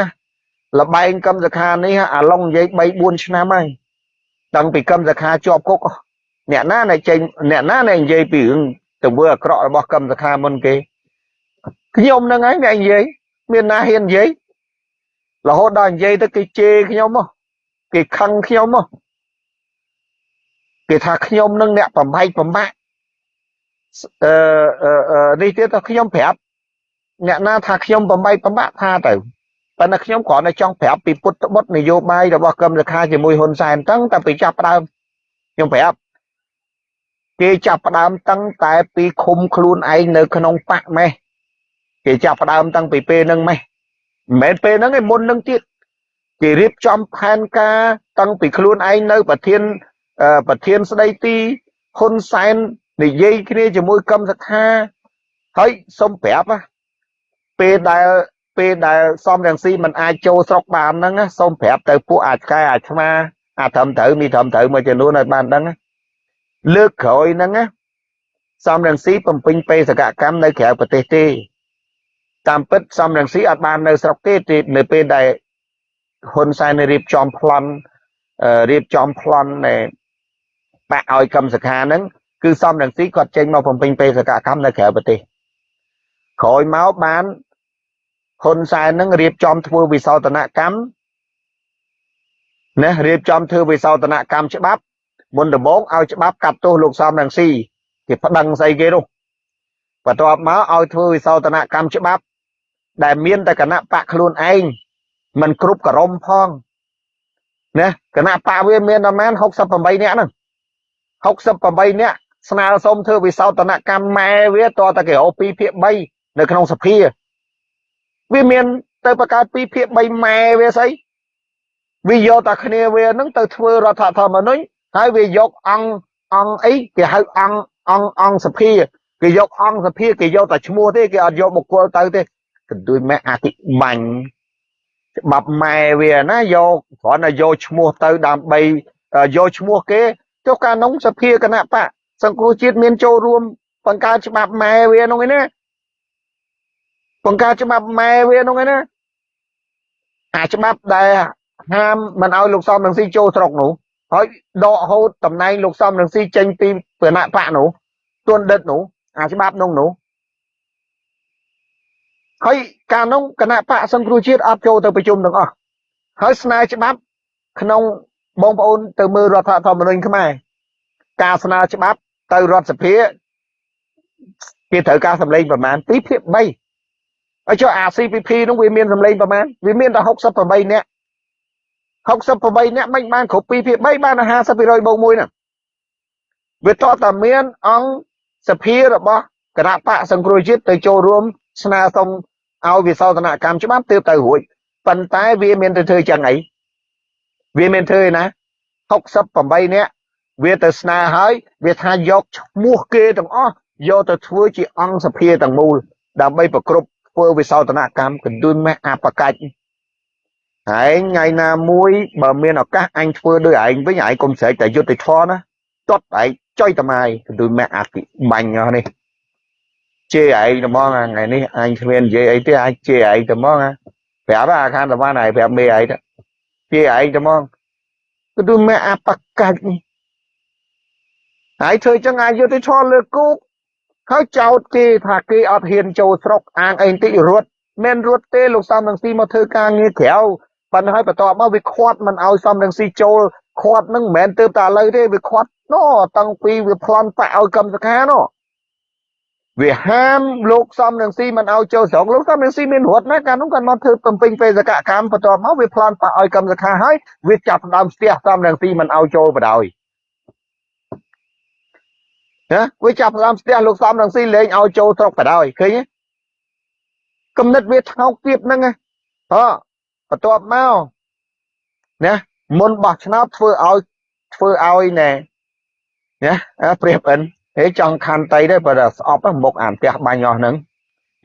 លបែងកម្មសខានេះអាឡុងនិយាយ3 4ឆ្នាំហើយតាំងពីកម្មសខាជាប់គុកអ្នកណាដែលចេញអ្នកណាដែលនិយាយពីរឿងទង្វើអាក្រក់របស់កម្មសខាមុនគេខ្ញុំហ្នឹងហើយអ្នកនិយាយមានណាហ៊ាននិយាយរហូតដល់និយាយទៅគេជេរខ្ញុំមកគេខឹងខ្ញុំមកគេថាខ្ញុំនឹងអ្នកបំបែកបំបាក់អឺ នេះទៀតទៅខ្ញុំប្រាប់អ្នកណាថាខ្ញុំបំបែកបំបាក់ថាទៅប៉ុន្តែខ្ញុំគ្រាន់តែចង់ប្រាប់ពីពុទ្ធបុត្រនយោបាយរបស់កឹមលខាជាមួយហ៊ុនសែនតាំងតែពីចាប់ផ្ដើមខ្ញុំប្រាប់គេចាប់ផ្ដើមតាំងតែពីឃុំខ្លួនឯងនៅក្នុងបកម៉េះគេចាប់ផ្ដើមតាំងពីពេលហ្នឹងម៉េះមិនមែនពេលហ្នឹងឯមុនហ្នឹងទៀតគេរៀបចំផែនការតាំងពីខ្លួនឯងនៅប្រធានប្រធានស្ដីទីហ៊ុនសែន និយាយគ្នាជាមួយកឹមសខាហើយសុំប្រាប់ពេលដែលពេលដែលសំរងស៊ីមិនអាចចូលស្រុកបានហ្នឹងសូមប្រាប់ទៅពួកអាចកែអាចឆ្មាអាត្រឹមត្រូវមានត្រឹមត្រូវមួយចំនួនឲ្យបានដឹងលើកក្រោយហ្នឹងសំរងស៊ីបំពេញបេសកកម្មនៅក្រៅប្រទេសទេតាមពិតសំរងស៊ីអត់បាននៅស្រុកទេនៅពេលដែលហ៊ុនសែនរៀបចំប្លន់រៀបចំប្លន់នៃបាក់ឲ្យកម្មសខាហ្នឹង គឺសំរងស៊ីគាត់ចេញមកបំពេញបេសកកម្មនៅក្រៅប្រទេសក្រោយមកបានហ៊ុនសែននឹងរៀបចំធ្វើវិសោធនកម្មណារៀបចំធ្វើវិសោធនកម្មច្បាប់មុនដំបូងឲ្យច្បាប់កាត់ទោសលោកសំរងស៊ីគេប្តឹងស្អីគេនោះបន្ទាប់មកឲ្យធ្វើវិសោធនកម្មច្បាប់ ដែលមានតែគណៈបកខ្លួនឯងមិនគ្រប់ក្រមផងណាគណៈបកវាមានប្រហែល68នាក់ហ្នឹង68នាក់ ស្នើសុំធ្វើវិសោធនកម្មម៉ែវាតតែគេរក2ភាគ3នៅក្នុងសភាវាមានទៅបង្កើត2ភាគ3ម៉ែវាស្អីវាយកតែគ្នាវានឹងទៅធ្វើរដ្ឋធម្មនុញ្ញហើយវាយកអង្គអង្គអីគេហៅអង្គអង្គអង្គសភាគេយកអង្គសភាគេយកតែឈ្មោះទេគេអត់យកបុគ្គលទៅទេកន្ទួយម៉ែអតិបាញ់ច្បាប់ម៉ែវាណាយកគ្រាន់តែយកឈ្មោះទៅដើម្បីយកឈ្មោះគេចុះកាលនោះសភាគណៈបក សង្គ្រោះជាតិមានចូលរួមបង្កើតច្បាប់ម៉ែវានោះឯណាបង្កើតច្បាប់ម៉ែវានោះឯណាអាច្បាប់ដែលហាមមិនឲ្យលោកសំរងស៊ីចូលស្រុកនោះហើយដកហូតតំណែងលោកសំរងស៊ីចេញពីគណៈបកនោះទួនដិតនោះអាច្បាប់នោះនោះហើយកាលនោះគណៈបកសង្គ្រោះជាតិអត់ចូលទៅប្រជុំទាំងអស់ហើយស្នើច្បាប់ក្នុងបងប្អូនទៅមើលរដ្ឋធម្មនុញ្ញខ្មែរការស្នើច្បាប់ ទៅរដ្ឋសភាគេត្រូវការសម្លេងប្រមាណ2ភាគ3ហើយចុះអា CPP នោះវាមានសម្លេងប្រមាណវាមានតែ68នាក់68នាក់មិនបានគ្រប់2ភាគ3បាន50%បូក1ហ្នឹងវាតតែមានអង្គសភារបស់គណៈបកសង្គ្រោះជាតិទៅចូលរួមស្នើសុំឲ្យវិសោធនកម្មច្បាប់ទើបទៅរួចប៉ុន្តែវាមានទៅធ្វើចឹងអីវាមានធ្វើឯណា68នាក់ វាទៅស្នើហើយវាថាយកឈ្មោះគេទាំងអស់យកទៅធ្វើជាអង្គសភាទាំងមូលដើម្បីប្រគ្រប់ធ្វើវិសោធនកម្មកណ្ដួនម៉េះអបកាច់ឯងថ្ងៃណាមួយបើមានឱកាសអញធ្វើដោយឯងវិញឯងកុំស្រែកតែយុទ្ធធរណាតត់ឯងចុយតម៉ាយកណ្ដួនម៉េះអតិបាញ់នេះជេរឯងត្មងថ្ងៃនេះអញគ្មាននិយាយអីទេអាចជេរឯងត្មងប្រាប់អាខានត្មងឯងប្រាប់មេឯងជេរឯងត្មងគឺទូមេអបកាច់នេះ ហើយធ្វើចឹងអាយុតិធម៌លើគូកហើយចោតគេថាគេអត់ហ៊ានចូលស្រុកអាងអីតិចរត់មិនរត់ទេលោកសំរងស៊ីមកធ្វើការងារក្រៅប៉ុន្តែហើយបន្ទាប់មកវាខាត់មិនឲ្យសំរងស៊ីចូលខាត់នឹងមិនមែនទៅតែឥឡូវទេវាខាត់ណោតាំងពីវាប្លន់បាក់ឲ្យកម្មសខាណោវាហាមលោកសំរងស៊ីមិនឲ្យចូលស្រុកលោកសំរងស៊ីមានរត់ណាកាលនោះគាត់មកធ្វើបំពេញបេសកកម្មបន្ទាប់មកវាប្លន់បាក់ឲ្យកម្មសខាហើយវាចាប់ដើមស្ទះសំរងស៊ីមិនឲ្យចូលបដ ாய் ណាវាចាប់ផ្ដើមស្ទះលោកសំរងស៊ីលេងឲ្យចូលស្រុកបដ ாய் ឃើញទេគំនិតវាថោកទាបហ្នឹងហ៎បន្ទាប់មកណាមុនបោះឆ្នោតធ្វើឲ្យធ្វើឲ្យណែណាព្រៀបអិនហេចង់ខន្តីដែរបើស្អប់មុខអាផ្ទះបាញ់អស់ហ្នឹង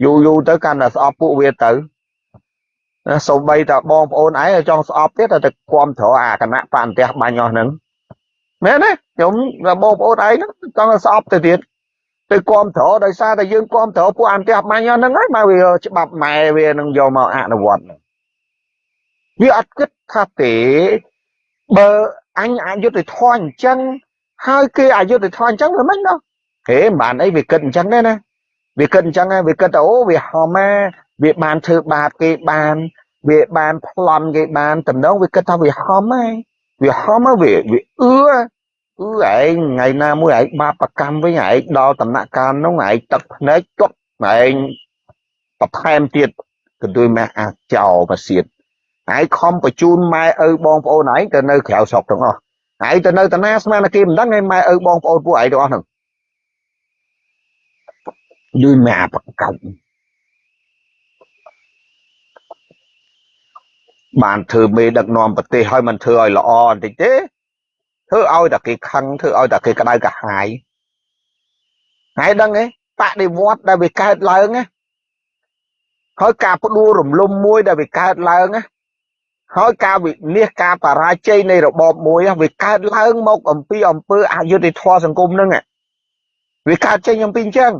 យូរយូរទៅកាន់តែស្អប់ពួកវាទៅណាសូម្បីតែបងប្អូនឯងចង់ស្អប់ទៀតតែគាំទ្រអាគណៈបអន្ទះបាញ់អស់ហ្នឹង មែនទេខ្ញុំបងប្អូនឯងហ្នឹងចង់ស្អប់ទៅទៀតទៅគាំទ្រដោយសារតែយើងគាំទ្រពួកអន្ទះបាញ់អស់ហ្នឹងហើយមកវាច្បាប់ម៉ែវានឹងយកមកអនុវត្តវាអត់គិតថាទេបើអញអយុត្តិធម៌អញ្ចឹងហើយគេអយុត្តិធម៌អញ្ចឹងមិនម៉េចនោះហេមិនបានអីវាគិតអញ្ចឹងទេណាវាគិតអញ្ចឹងវាគិតថាអូវាហមណាវាបានធ្វើបាបគេបាន វាបានប្លន់គេបានតំណងវាគិតថាវាហមហើយ វាហមវាវាអឺអឺឯងថ្ងៃណាមួយឯងបាបកម្មវិញឯងដល់ដំណាក់កាលនោះឯងទឹកភ្នែកជប់ឯងបន្ថែមទៀតក៏ដូចម៉ែអាចចោលមកសៀតឯងខំបញ្ជូនម៉ែឪបងប្អូនឯងទៅនៅក្រៅស្រុកទាំងអស់ឯងទៅនៅតាណាស្មានតែគេមិនដឹងឯងម៉ែឪបងប្អូនពួកឯងទាំងអស់ហ្នឹងលឺម៉ែបកម្ម បានធ្វើមេដឹកនាំប្រទេសឲ្យមិនធ្វើឲ្យល្អបន្តិចទេធ្វើឲ្យតែគេខឹងធ្វើឲ្យតែគេក្តៅកាហាយហើយដឹងទេបដិវត្តដែលវាកើតឡើងណាហើយការផ្ដួលរំលំមួយដែលវាកើតឡើងណាហើយការវិនិច្ឆ័យការបរាជ័យនៃរបបមួយវាកើតឡើងមកអំពីអំពើអយុត្តិធម៌សង្គមហ្នឹងវាកើតចេញអំពីអញ្ចឹង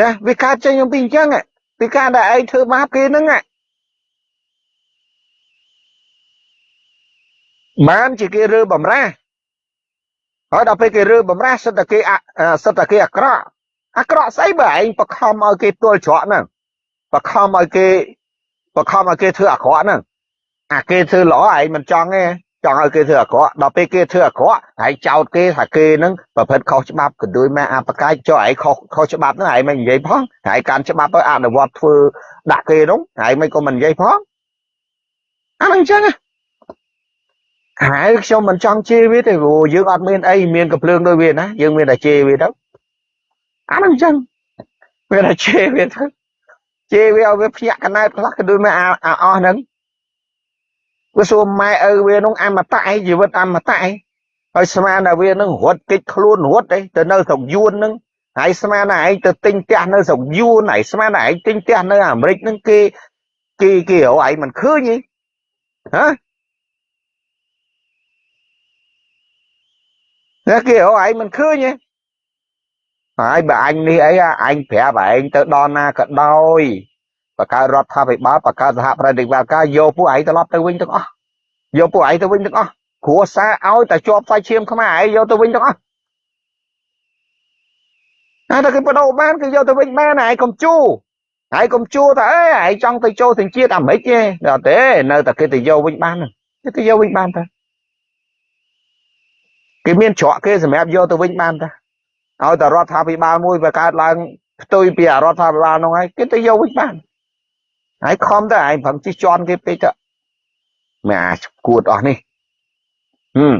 ណាវាកើតចេញអំពីអញ្ចឹងពីការដែលឯងធ្វើបាបគេហ្នឹង បានជាគេរើបំរាហើយដល់ពេលគេរើបំរាសិតតែគេសិតតែគេអាក្រក់អាក្រក់ស្អីបើឯងបខំឲ្យគេទល់ច្រកហ្នឹងបខំឲ្យគេបខំឲ្យគេធ្វើអាក្រក់ហ្នឹងអាគេធ្វើល្អឯងមិនចង់ទេចង់ឲ្យគេធ្វើអាក្រក់ដល់ពេលគេធ្វើអាក្រក់ហើយចោតគេថាគេហ្នឹងប្រព្រឹត្តខុសច្បាប់ក៏ដូចមកអបកាយចុះឯងខុសខុសច្បាប់ហ្នឹងឯងមិននិយាយផងហើយកាន់ច្បាប់ទៅអនុវត្តធ្វើដាក់គេហ្នឹងហើយមិនក៏មិននិយាយផងអាហ្នឹងអញ្ចឹងណា ហើយខ្ញុំមិនចង់ជេរវាទេព្រោះយើងអត់មានអីមានកំភ្លើងដូចវាណាយើងមានតែជេរវាទៅអាហ្នឹងអញ្ចឹងមានតែជេរវាទៅជេរវាឲ្យវាភ្ញាក់កណែតខ្លះក៏ដូចមកអស់ហ្នឹងវាសួរម៉ែឪវានោះអមតៈឯងជីវិតអមតៈឯងហើយស្មានតែវានឹងរត់គេចខ្លួនរត់ឯងទៅនៅស្រុកយួនហ្នឹងហើយស្មានតែឯងទៅទិញផ្ទះនៅស្រុកយួនហើយស្មានតែឯងទិញផ្ទះនៅអាមេរិកហ្នឹងគេគេគេរកឯងមិនឃើញទេហ៎ តែគេអូឯងមិនឃើញទេហើយបើអញនេះអីអញប្រាប់ឯងទៅដល់ណាក៏ដោយបកកើតរដ្ឋាភិបាលបកកើតសហប្រតិបត្តិការយកពួកឯងត្រឡប់ទៅវិញទាំងអស់យកពួកឯងទៅវិញទាំងអស់គ្រួសារឲ្យតែជាប់សាច់ឈាមខ្មែរឯងយកទៅវិញទាំងអស់តែតែគេបដូរបានគេយកទៅវិញបានឯងកុំជួហើយកុំជួតែអេឯងចង់ទៅចូលសញ្ជាតិអាមេរិកទេដល់ទេនៅតែគេទៅយកវិញបានគេទៅយកវិញបានតា គេមានច្រកគេសម្រាប់យកទៅវិញបានតាឲ្យតែរដ្ឋាភិបាលមួយបង្កើតឡើងផ្ទុយពីរដ្ឋាភិបាលនោះហើយគេទៅយកវិញបានហើយខំទៅឯងប្រឹងជិះជន់គេពេកទៅមិនអាចគួតអស់នេះហឹម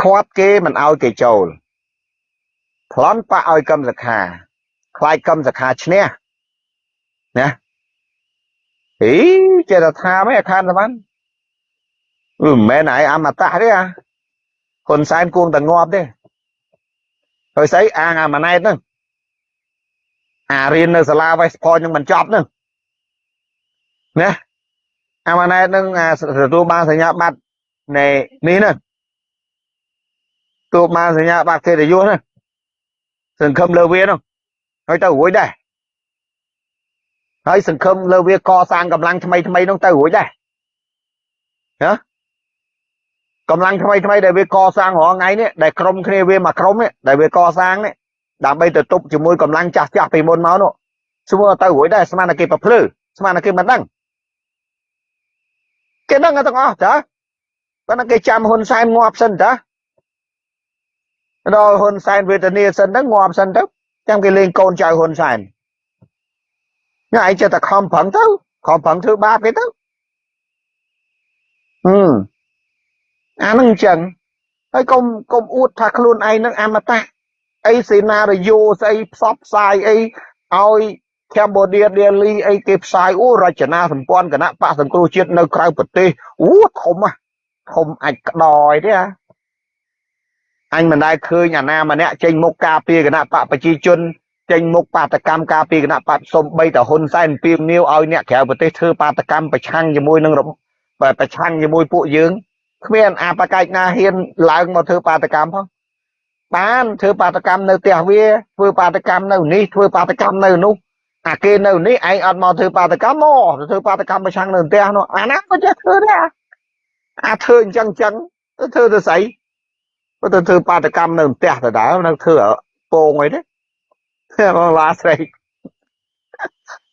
ខាត់គេមិនឲ្យគេចូលប្លន់បាក់ឲ្យកម្មសខាខ្លាចកម្មសខាឈ្នះណាអីចេះតែថាមិនអាខានសមានមិនមែនឯងអមតៈទេអា ហ៊ុនសែនគួងតែងាប់ទេហើយស្អីអាងអាម៉ាណែតហ្នឹងអារៀននៅសាលា West Point នឹងមិនចប់ហ្នឹងណាអាម៉ាណែតនឹងអាទទួលបានសញ្ញាបត្រនៃនេះហ្នឹងទទួលបានសញ្ញាបត្រកិត្តិយសហ្នឹងសង្ឃឹមលើវាហ្នឹងហើយទៅរួចដែរហើយសង្ឃឹមលើវាកសាងកម្លាំងថ្មីថ្មីហ្នឹងទៅរួចដែរណា កម្លាំងថ្មីថ្មីដែលវាកសាងរាល់ថ្ងៃនេះដែលក្រុមគ្នាវាមកក្រុមនេះដែលវាកសាងនេះដើម្បីទៅទប់ជាមួយកម្លាំងចាស់ចាស់ពីមុនមកនោះស្មើទៅរួចដែរស្មានតែគេប្រភ្លឺស្មានតែគេមិនដឹងគេដឹងទាំងអស់ចាប៉ុន្តែគេចាំហ៊ុនសែនងាប់សិនតាដល់ហ៊ុនសែនវេទនាសិនទៅងាប់សិនទៅចាំគេលេងកូនចៅហ៊ុនសែនញ៉ៃចេះតែខំប្រឹងទៅខំប្រឹងធ្វើបាបគេទៅហឹម អានឹងអញ្ចឹងហើយកុំកុំអួតថាខ្លួនឯងនឹងអមតៈអីសេណារីយ៉ូស្អីផ្សព្វផ្សាយអីឲ្យ Cambodia Daily អីគេផ្សាយអូរចនាសម្ព័ន្ធគណៈបកសង្គ្រោះជាតិនៅក្រៅប្រទេសអូធំណាធំអាចក្តយទេហ៎អញមិនដែលឃើញអាណាម្នាក់ចេញមុខការពារគណៈបកប្រជាជនចេញមុខបាតកម្មការពារគណៈបកសំបីតហ៊ុនសែនពីមនីវឲ្យអ្នកក្រៅប្រទេសធ្វើបាតកម្មប្រឆាំងជាមួយនឹងប្រឆាំងជាមួយពួកយើង គ្មានអបកិច្ចណាហ៊ានឡើងមកធ្វើបាតកម្មផងបានធ្វើបាតកម្មនៅផ្ទះវាធ្វើបាតកម្មនៅនេះធ្វើបាតកម្មនៅនោះអាគេនៅនេះឯងអត់មកធ្វើបាតកម្មមកធ្វើបាតកម្មប្រឆាំងនៅផ្ទះនោះអាណាក៏ចេះធ្វើដែរអាធ្វើអញ្ចឹងអញ្ចឹងទៅធ្វើទៅស្អីទៅធ្វើបាតកម្មនៅផ្ទះទៅដែរនៅធ្វើពងអីទេបងឡាស្រី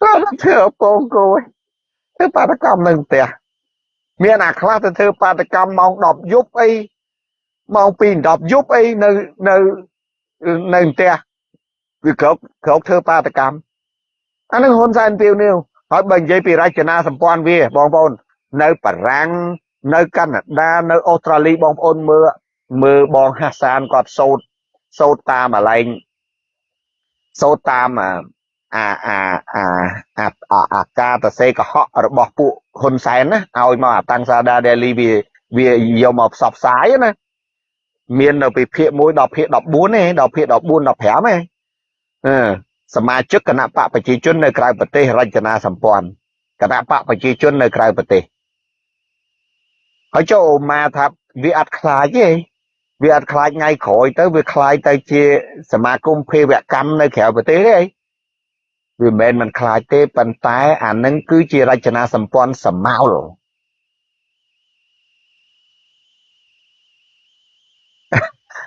ទៅធ្វើពងគោធ្វើបាតកម្មនៅផ្ទះ មានអាខ្លះទៅធ្វើបាតកម្មម៉ោង10យប់អីម៉ោង2 10យប់អីនៅនៅនៅផ្ទះវាគ្រប់គ្រប់ធ្វើបាតកម្មអានឹងហ៊ុនសែនពីវនេះហើយបើនិយាយពីរចនាសម្ព័ន្ធវាបងប្អូន នៅបារាំងនៅកាណាដានៅអូស្ត្រាលីបងប្អូនមើលមើលបងហាសានគាត់សោតសោតតាមអាឡែងសោតតាមអាអាអាអាអាអាការតសេកុហករបស់ពួក ហ៊ុនសែនណាឲ្យមកអាតាំងសាដាដេលីវាវាយកមកផ្សព្វផ្សាយណាមាននៅពីភាគ1ដល់ភាគ14ទេដល់ភាគ14 15ទេអឺសមាជិកគណៈបកប្រជាជននៅក្រៅប្រទេសរចនាសម្ព័ន្ធគណៈបកប្រជាជននៅក្រៅប្រទេសហើយចូលអូម៉ាថាវាអត់ខ្លាចទេវាអត់ខ្លាចថ្ងៃក្រោយទៅវាខ្លាចទៅជាសមាគមភេរវកម្មនៅក្រៅប្រទេសទេ វាមិនមែនមិនខ្លាចទេប៉ុន្តែអានឹងគឺជារចនាសម្ព័ន្ធសមោល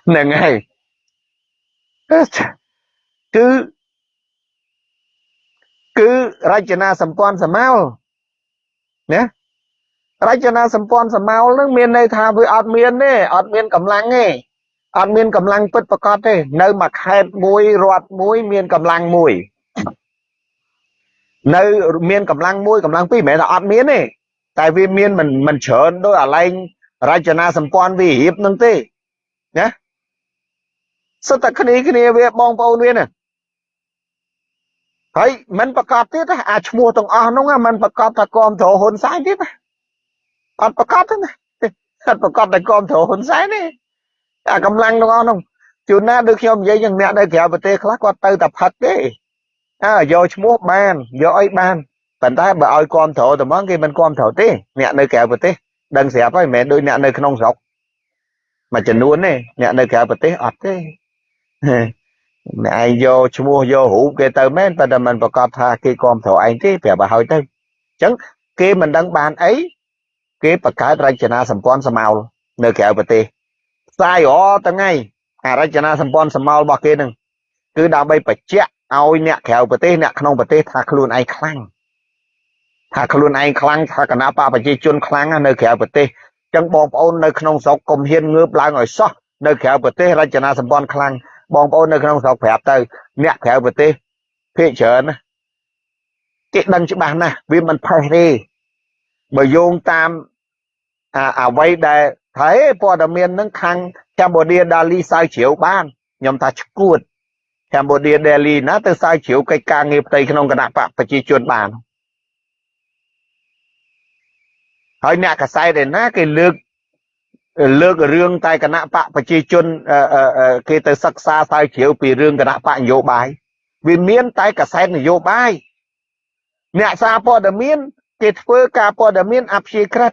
ហ្នឹងហើយគឺគឺរចនាសម្ព័ន្ធសមោលណារចនាសម្ព័ន្ធសមោលនឹងមានន័យថាវាអត់មានទេអត់មានកម្លាំងទេអត់មានកម្លាំងពិតប្រកបទេ នៅមួយខេត្តមួយរដ្ឋមួយមានកម្លាំងមួយ នៅមានកម្លាំងមួយកម្លាំងពីរមិនមែនថាអត់មានទេតែវាមានមិនមិនច្រើនដោយអាឡែងរចនាសម្ព័ន្ធវារៀបនឹងទេណាសុទ្ធតែគ្នាគ្នាវាបងប្អូនវាណាហើយមិនប្រកាសទៀតអាឈ្មោះទាំងអស់នោះមិនប្រកាសថាគាំទ្រហ៊ុនសែនទៀតណាអត់ប្រកាសទេណាអត់ប្រកាសតែគាំទ្រហ៊ុនសែនទេអាកម្លាំងទាំងអស់នោះជួនណាដូចខ្ញុំនិយាយយ៉ាងអ្នកនៅក្រៅប្រទេសខ្លះគាត់ទៅតែផឹកទេ អើយកឈ្មោះបានយកអីបានប៉ុន្តែបើឲ្យគាំទ្រតែមកគេមិនគាំទ្រទេអ្នកនៅក្រៅប្រទេសដឹងស្រាប់ហើយមិនមែនដូចអ្នកនៅក្នុងស្រុកមួយចំនួនទេអ្នកនៅក្រៅប្រទេសអត់ទេអ្នកឯងយកឈ្មោះយករូបគេទៅមែនប៉ុន្តែមិនប្រកាសថាគេគាំទ្រឯងទេប្រាប់ឲ្យហើយទៅអញ្ចឹងគេមិនដឹងបានអីគេបង្កើតរចនាសម្ព័ន្ធសមោលនៅក្រៅប្រទេសផ្សាយអថ្ងៃអារចនាសម្ព័ន្ធសមោលរបស់គេនឹងគឺដើម្បីបញ្ជាក់ ឲ្យអ្នកក្រៅប្រទេសអ្នកក្នុងប្រទេសថាខ្លួនឯងខ្លាំងថាខ្លួនឯងខ្លាំងថាគណៈបកប្រជាជនខ្លាំងនៅក្រៅប្រទេសអញ្ចឹងបងប្អូននៅក្នុងស្រុកកុំហ៊ានងើបឡើងឲ្យសោះនៅក្រៅប្រទេសរចនាសម្ព័ន្ធខ្លាំងបងប្អូននៅក្នុងស្រុកប្រាប់ទៅ អ្នកក្រៅប្រទេសភាគច្រើនណាគេដឹងច្បាស់ណាស់វាមិនផេះទេបើយោងតាមអ្វីដែលថាព័ត៌មាននឹងខាងកម្ពុជាដាលីសៅជ្រាវបានខ្ញុំថាឈួត កម្ពុជាដេលីណាទៅសើជ្រាវកិច្ចការងារផ្ទៃក្នុងគណៈបកប្រជាជនបានហើយអ្នកកសែតឯណាគេលើកលើករឿងតែគណៈបកប្រជាជនគេទៅសិក្សាស្រាវជ្រាវពីរឿងគណៈបកនយោបាយវាមានតែកសែតនយោបាយអ្នកសារព័ត៌មានគេធ្វើការព័ត៌មានអព្យាក្រឹត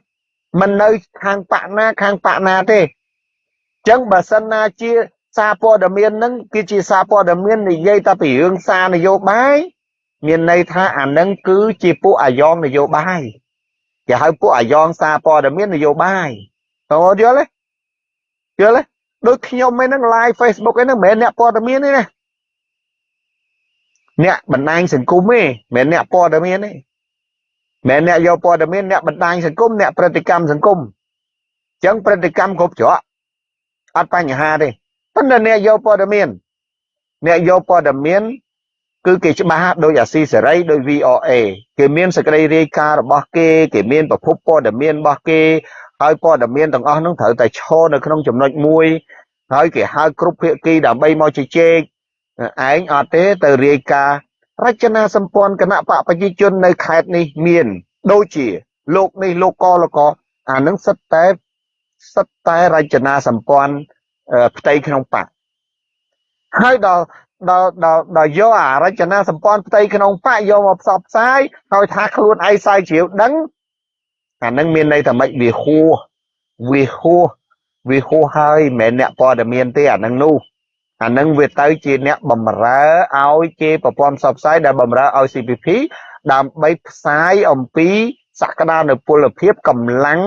មិននៅខាងបកណាខាងបកណាទេអញ្ចឹងបើសិនណាជា សារព័ត៌មាននឹងគឺជាសារព័ត៌មាននិយាយតែពីរឿងសារនយោបាយមានន័យថាអានឹងគឺជាពួកអាយ៉ងនយោបាយគេហៅពួកអាយ៉ងសារព័ត៌មាននយោបាយតើយល់ទេយល់ទេដូចខ្ញុំឯហ្នឹង live Facebook ឯហ្នឹងមិនមែនអ្នកព័ត៌មានទេណាអ្នកបណ្ដាញសង្គមទេមិនមែនអ្នកព័ត៌មានទេមិនអ្នកយកព័ត៌មានអ្នកបណ្ដាញសង្គមអ្នកប្រតិកម្មសង្គមអញ្ចឹងប្រតិកម្មគ្រប់ច្រកអត់បញ្ហាទេ ប៉ុន្តែអ្នកយកព័ត៌មានអ្នកយកព័ត៌មាន គឺគេច្បាស់ដោយអាស៊ីសេរីដោយ VOA គេមានសេចក្តីរាយការណ៍របស់គេ គេមានប្រភពព័ត៌មានរបស់គេហើយព័ត៌មានទាំងអស់នោះត្រូវតែឈរនៅក្នុងចំណុចមួយហើយគេហៅគ្រប់ភាគីដើម្បីមកជជែកឯងអត់ទេទៅរាយការណ៍រចនាសម្ព័ន្ធគណៈបកប្រជាជននៅខេត្តនេះមាន ដូចជាលោកនេះលោកកលកអានឹងសិតតែសិតតែរចនាសម្ព័ន្ធអឺ ផ្ទៃក្នុងបកហើយដល់ដល់ដល់ដល់យកអារចនាសម្ព័ន្ធផ្ទៃក្នុងបកយកមកផ្សព្វផ្សាយហើយថាខ្លួនឯងស្រាវជ្រាវដឹងអានឹងមានន័យថាម៉េចវាហួសវាហួសវាហួសហើយមិនមែនអ្នកព័ត៌មានទេអានឹងនោះអានឹងវាទៅជាអ្នកបំរើឲ្យជាប្រព័ន្ធផ្សព្វផ្សាយដែលបំរើឲ្យ CPP ដើម្បីផ្សាយអំពីសក្តានុពលភាពកម្លាំង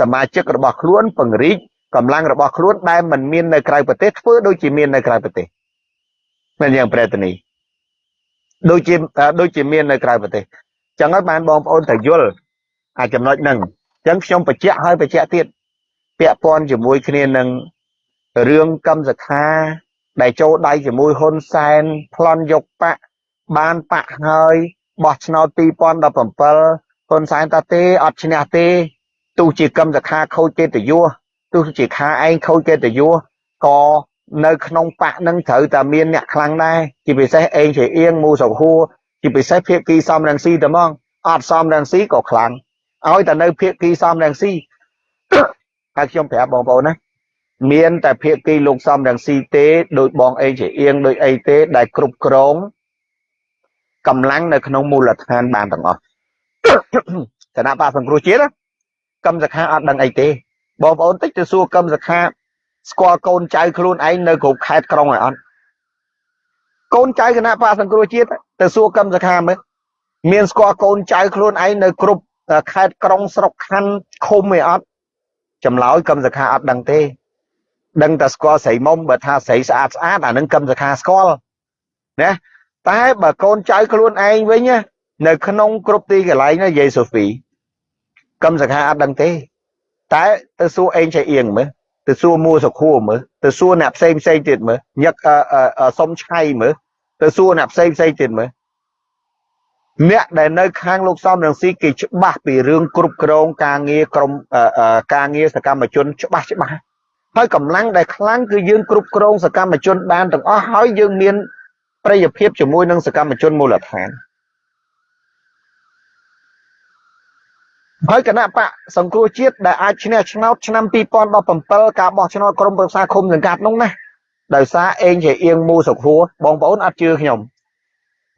សមាជិករបស់ខ្លួនពង្រីក កម្លាំងរបស់ខ្លួនដែលមិនមាននៅក្រៅប្រទេសធ្វើដូចជាមាននៅក្រៅប្រទេសមិនយ៉ាងប្រែតនីដូចជាដូចជាមាននៅក្រៅប្រទេសចឹងហើយបានបងប្អូនត្រូវយល់អាចំណុចហ្នឹងចឹងខ្ញុំបញ្ជាក់ហើយបញ្ជាក់ទៀតពាក់ព័ន្ធជាមួយគ្នានឹងរឿងកម្មសខាដែលចូលដៃជាមួយហ៊ុនសែនប្លន់យកបកបានបកហើយបោះឆ្នោត2017ហ៊ុនសែនតាទេអត់ឈ្នះទេទោះជាកម្មសខាខូចកិត្តិយស ទោះជាខាឯងខូចកិត្តិយស ក៏នៅក្នុងបកនឹងត្រូវតែមានអ្នកខ្លាំងដែរជាពិសេសអេងជាអៀងមូសុខួរជាពិសេសភៀកគីសំរងស៊ីតែហ្មងអត់សំរងស៊ីក៏ខ្លាំងឲ្យតែនៅភៀកគីសំរងស៊ីហើយខ្ញុំប្រាប់បងប្អូនណាមានតែភៀកគីលោកសំរងស៊ីទេដោយបងអេងជាអៀងដោយអីទេដែលគ្រប់គ្រងកម្លាំងនៅក្នុងមូលដ្ឋានបានទាំងអស់គណៈបកសង្គ្រោះជាតិកម្មសខាអត់ដឹងអីទេ បងប្អូនតិចទៅសួរកម្មសខាស្គាល់កូនចៅខ្លួនឯងនៅគ្រប់ខេត្តក្រុងហើយអត់កូនចៅគណៈបកសង្គ្រោះជាតិទៅសួរកម្មសខាមើលមានស្គាល់កូនចៅខ្លួនឯងនៅគ្រប់ខេត្តក្រុងស្រុកខណ្ឌឃុំឯអត់ចម្លើយកម្មសខាអត់ដឹងទេ ដឹងតែស្គាល់ស្រីមុំបើថាស្រីស្អាតស្អាតអានឹងកម្មសខាស្គាល់ណាតែបើកូនចៅខ្លួនឯងវិញនៅក្នុងគ្រប់ទីកន្លែងណាយាយសូហ្វីកម្មសខាអត់ដឹងទេ តែទៅសួរអេងចៃអៀងមើលទៅសួរមួសុខួរមើលទៅសួរអ្នកផ្សេងផ្សេងទៀតមើលញឹកសុំឆៃមើលទៅសួរអ្នកផ្សេងផ្សេងទៀតមើលអ្នកដែលនៅខាងលោកសំរងស៊ីគេច្បាស់ពីរឿងគ្រប់គ្រងការងារក្រមការងារសកម្មជនច្បាស់ច្បាស់ហើយកម្លាំងដែលខ្លាំងគឺយើងគ្រប់គ្រងសកម្មជនបានទាំងអស់ហើយយើងមានប្រយោជន៍ភាពជាមួយនឹងសកម្មជនមូលដ្ឋាន ហើយគណៈបកសង្គ្រោះជាតិដែលអាចឈ្នះឆ្នោតឆ្នាំ2017ការបោះឆ្នោតក្រុមប្រឹក្សាឃុំសង្កាត់នោះណាដោយសារអេងជាអៀងមូសុខួរបងប្អូនអត់ជឿខ្ញុំ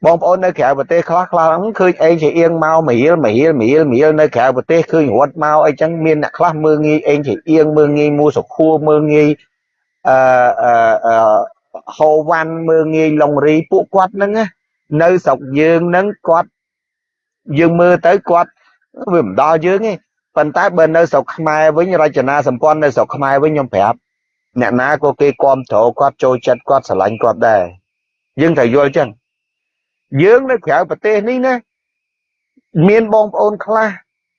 បងប្អូននៅក្រៅប្រទេសខ្លះខ្លះឃើញអេងជាអៀងមកមរៀលមរៀលមរៀលមរៀលនៅក្រៅប្រទេសឃើញរត់មកអីចឹងមានអ្នកខ្លះមើងងាយអេងជាអៀងមើងងាយមូសុខួរមើងងាយអឺអឺហូវ៉ាន់មើងងាយឡុងរីពួកគាត់ហ្នឹងនៅស្រុកយើងហ្នឹងគាត់យើងមើលទៅគាត់ វាមិនដល់យើងទេប៉ុន្តែបើនៅស្រុកខ្មែរវិញរចនាសម្ព័ន្ធនៅស្រុកខ្មែរវិញខ្ញុំប្រាប់អ្នកណាក៏គេគ្រប់គ្រងគាត់ចូលចិត្តគាត់ស្រឡាញ់គាត់ដែរយើងត្រូវយល់ចឹងយើងនៅក្រៅប្រទេសនេះណាមានបងប្អូនខ្លះ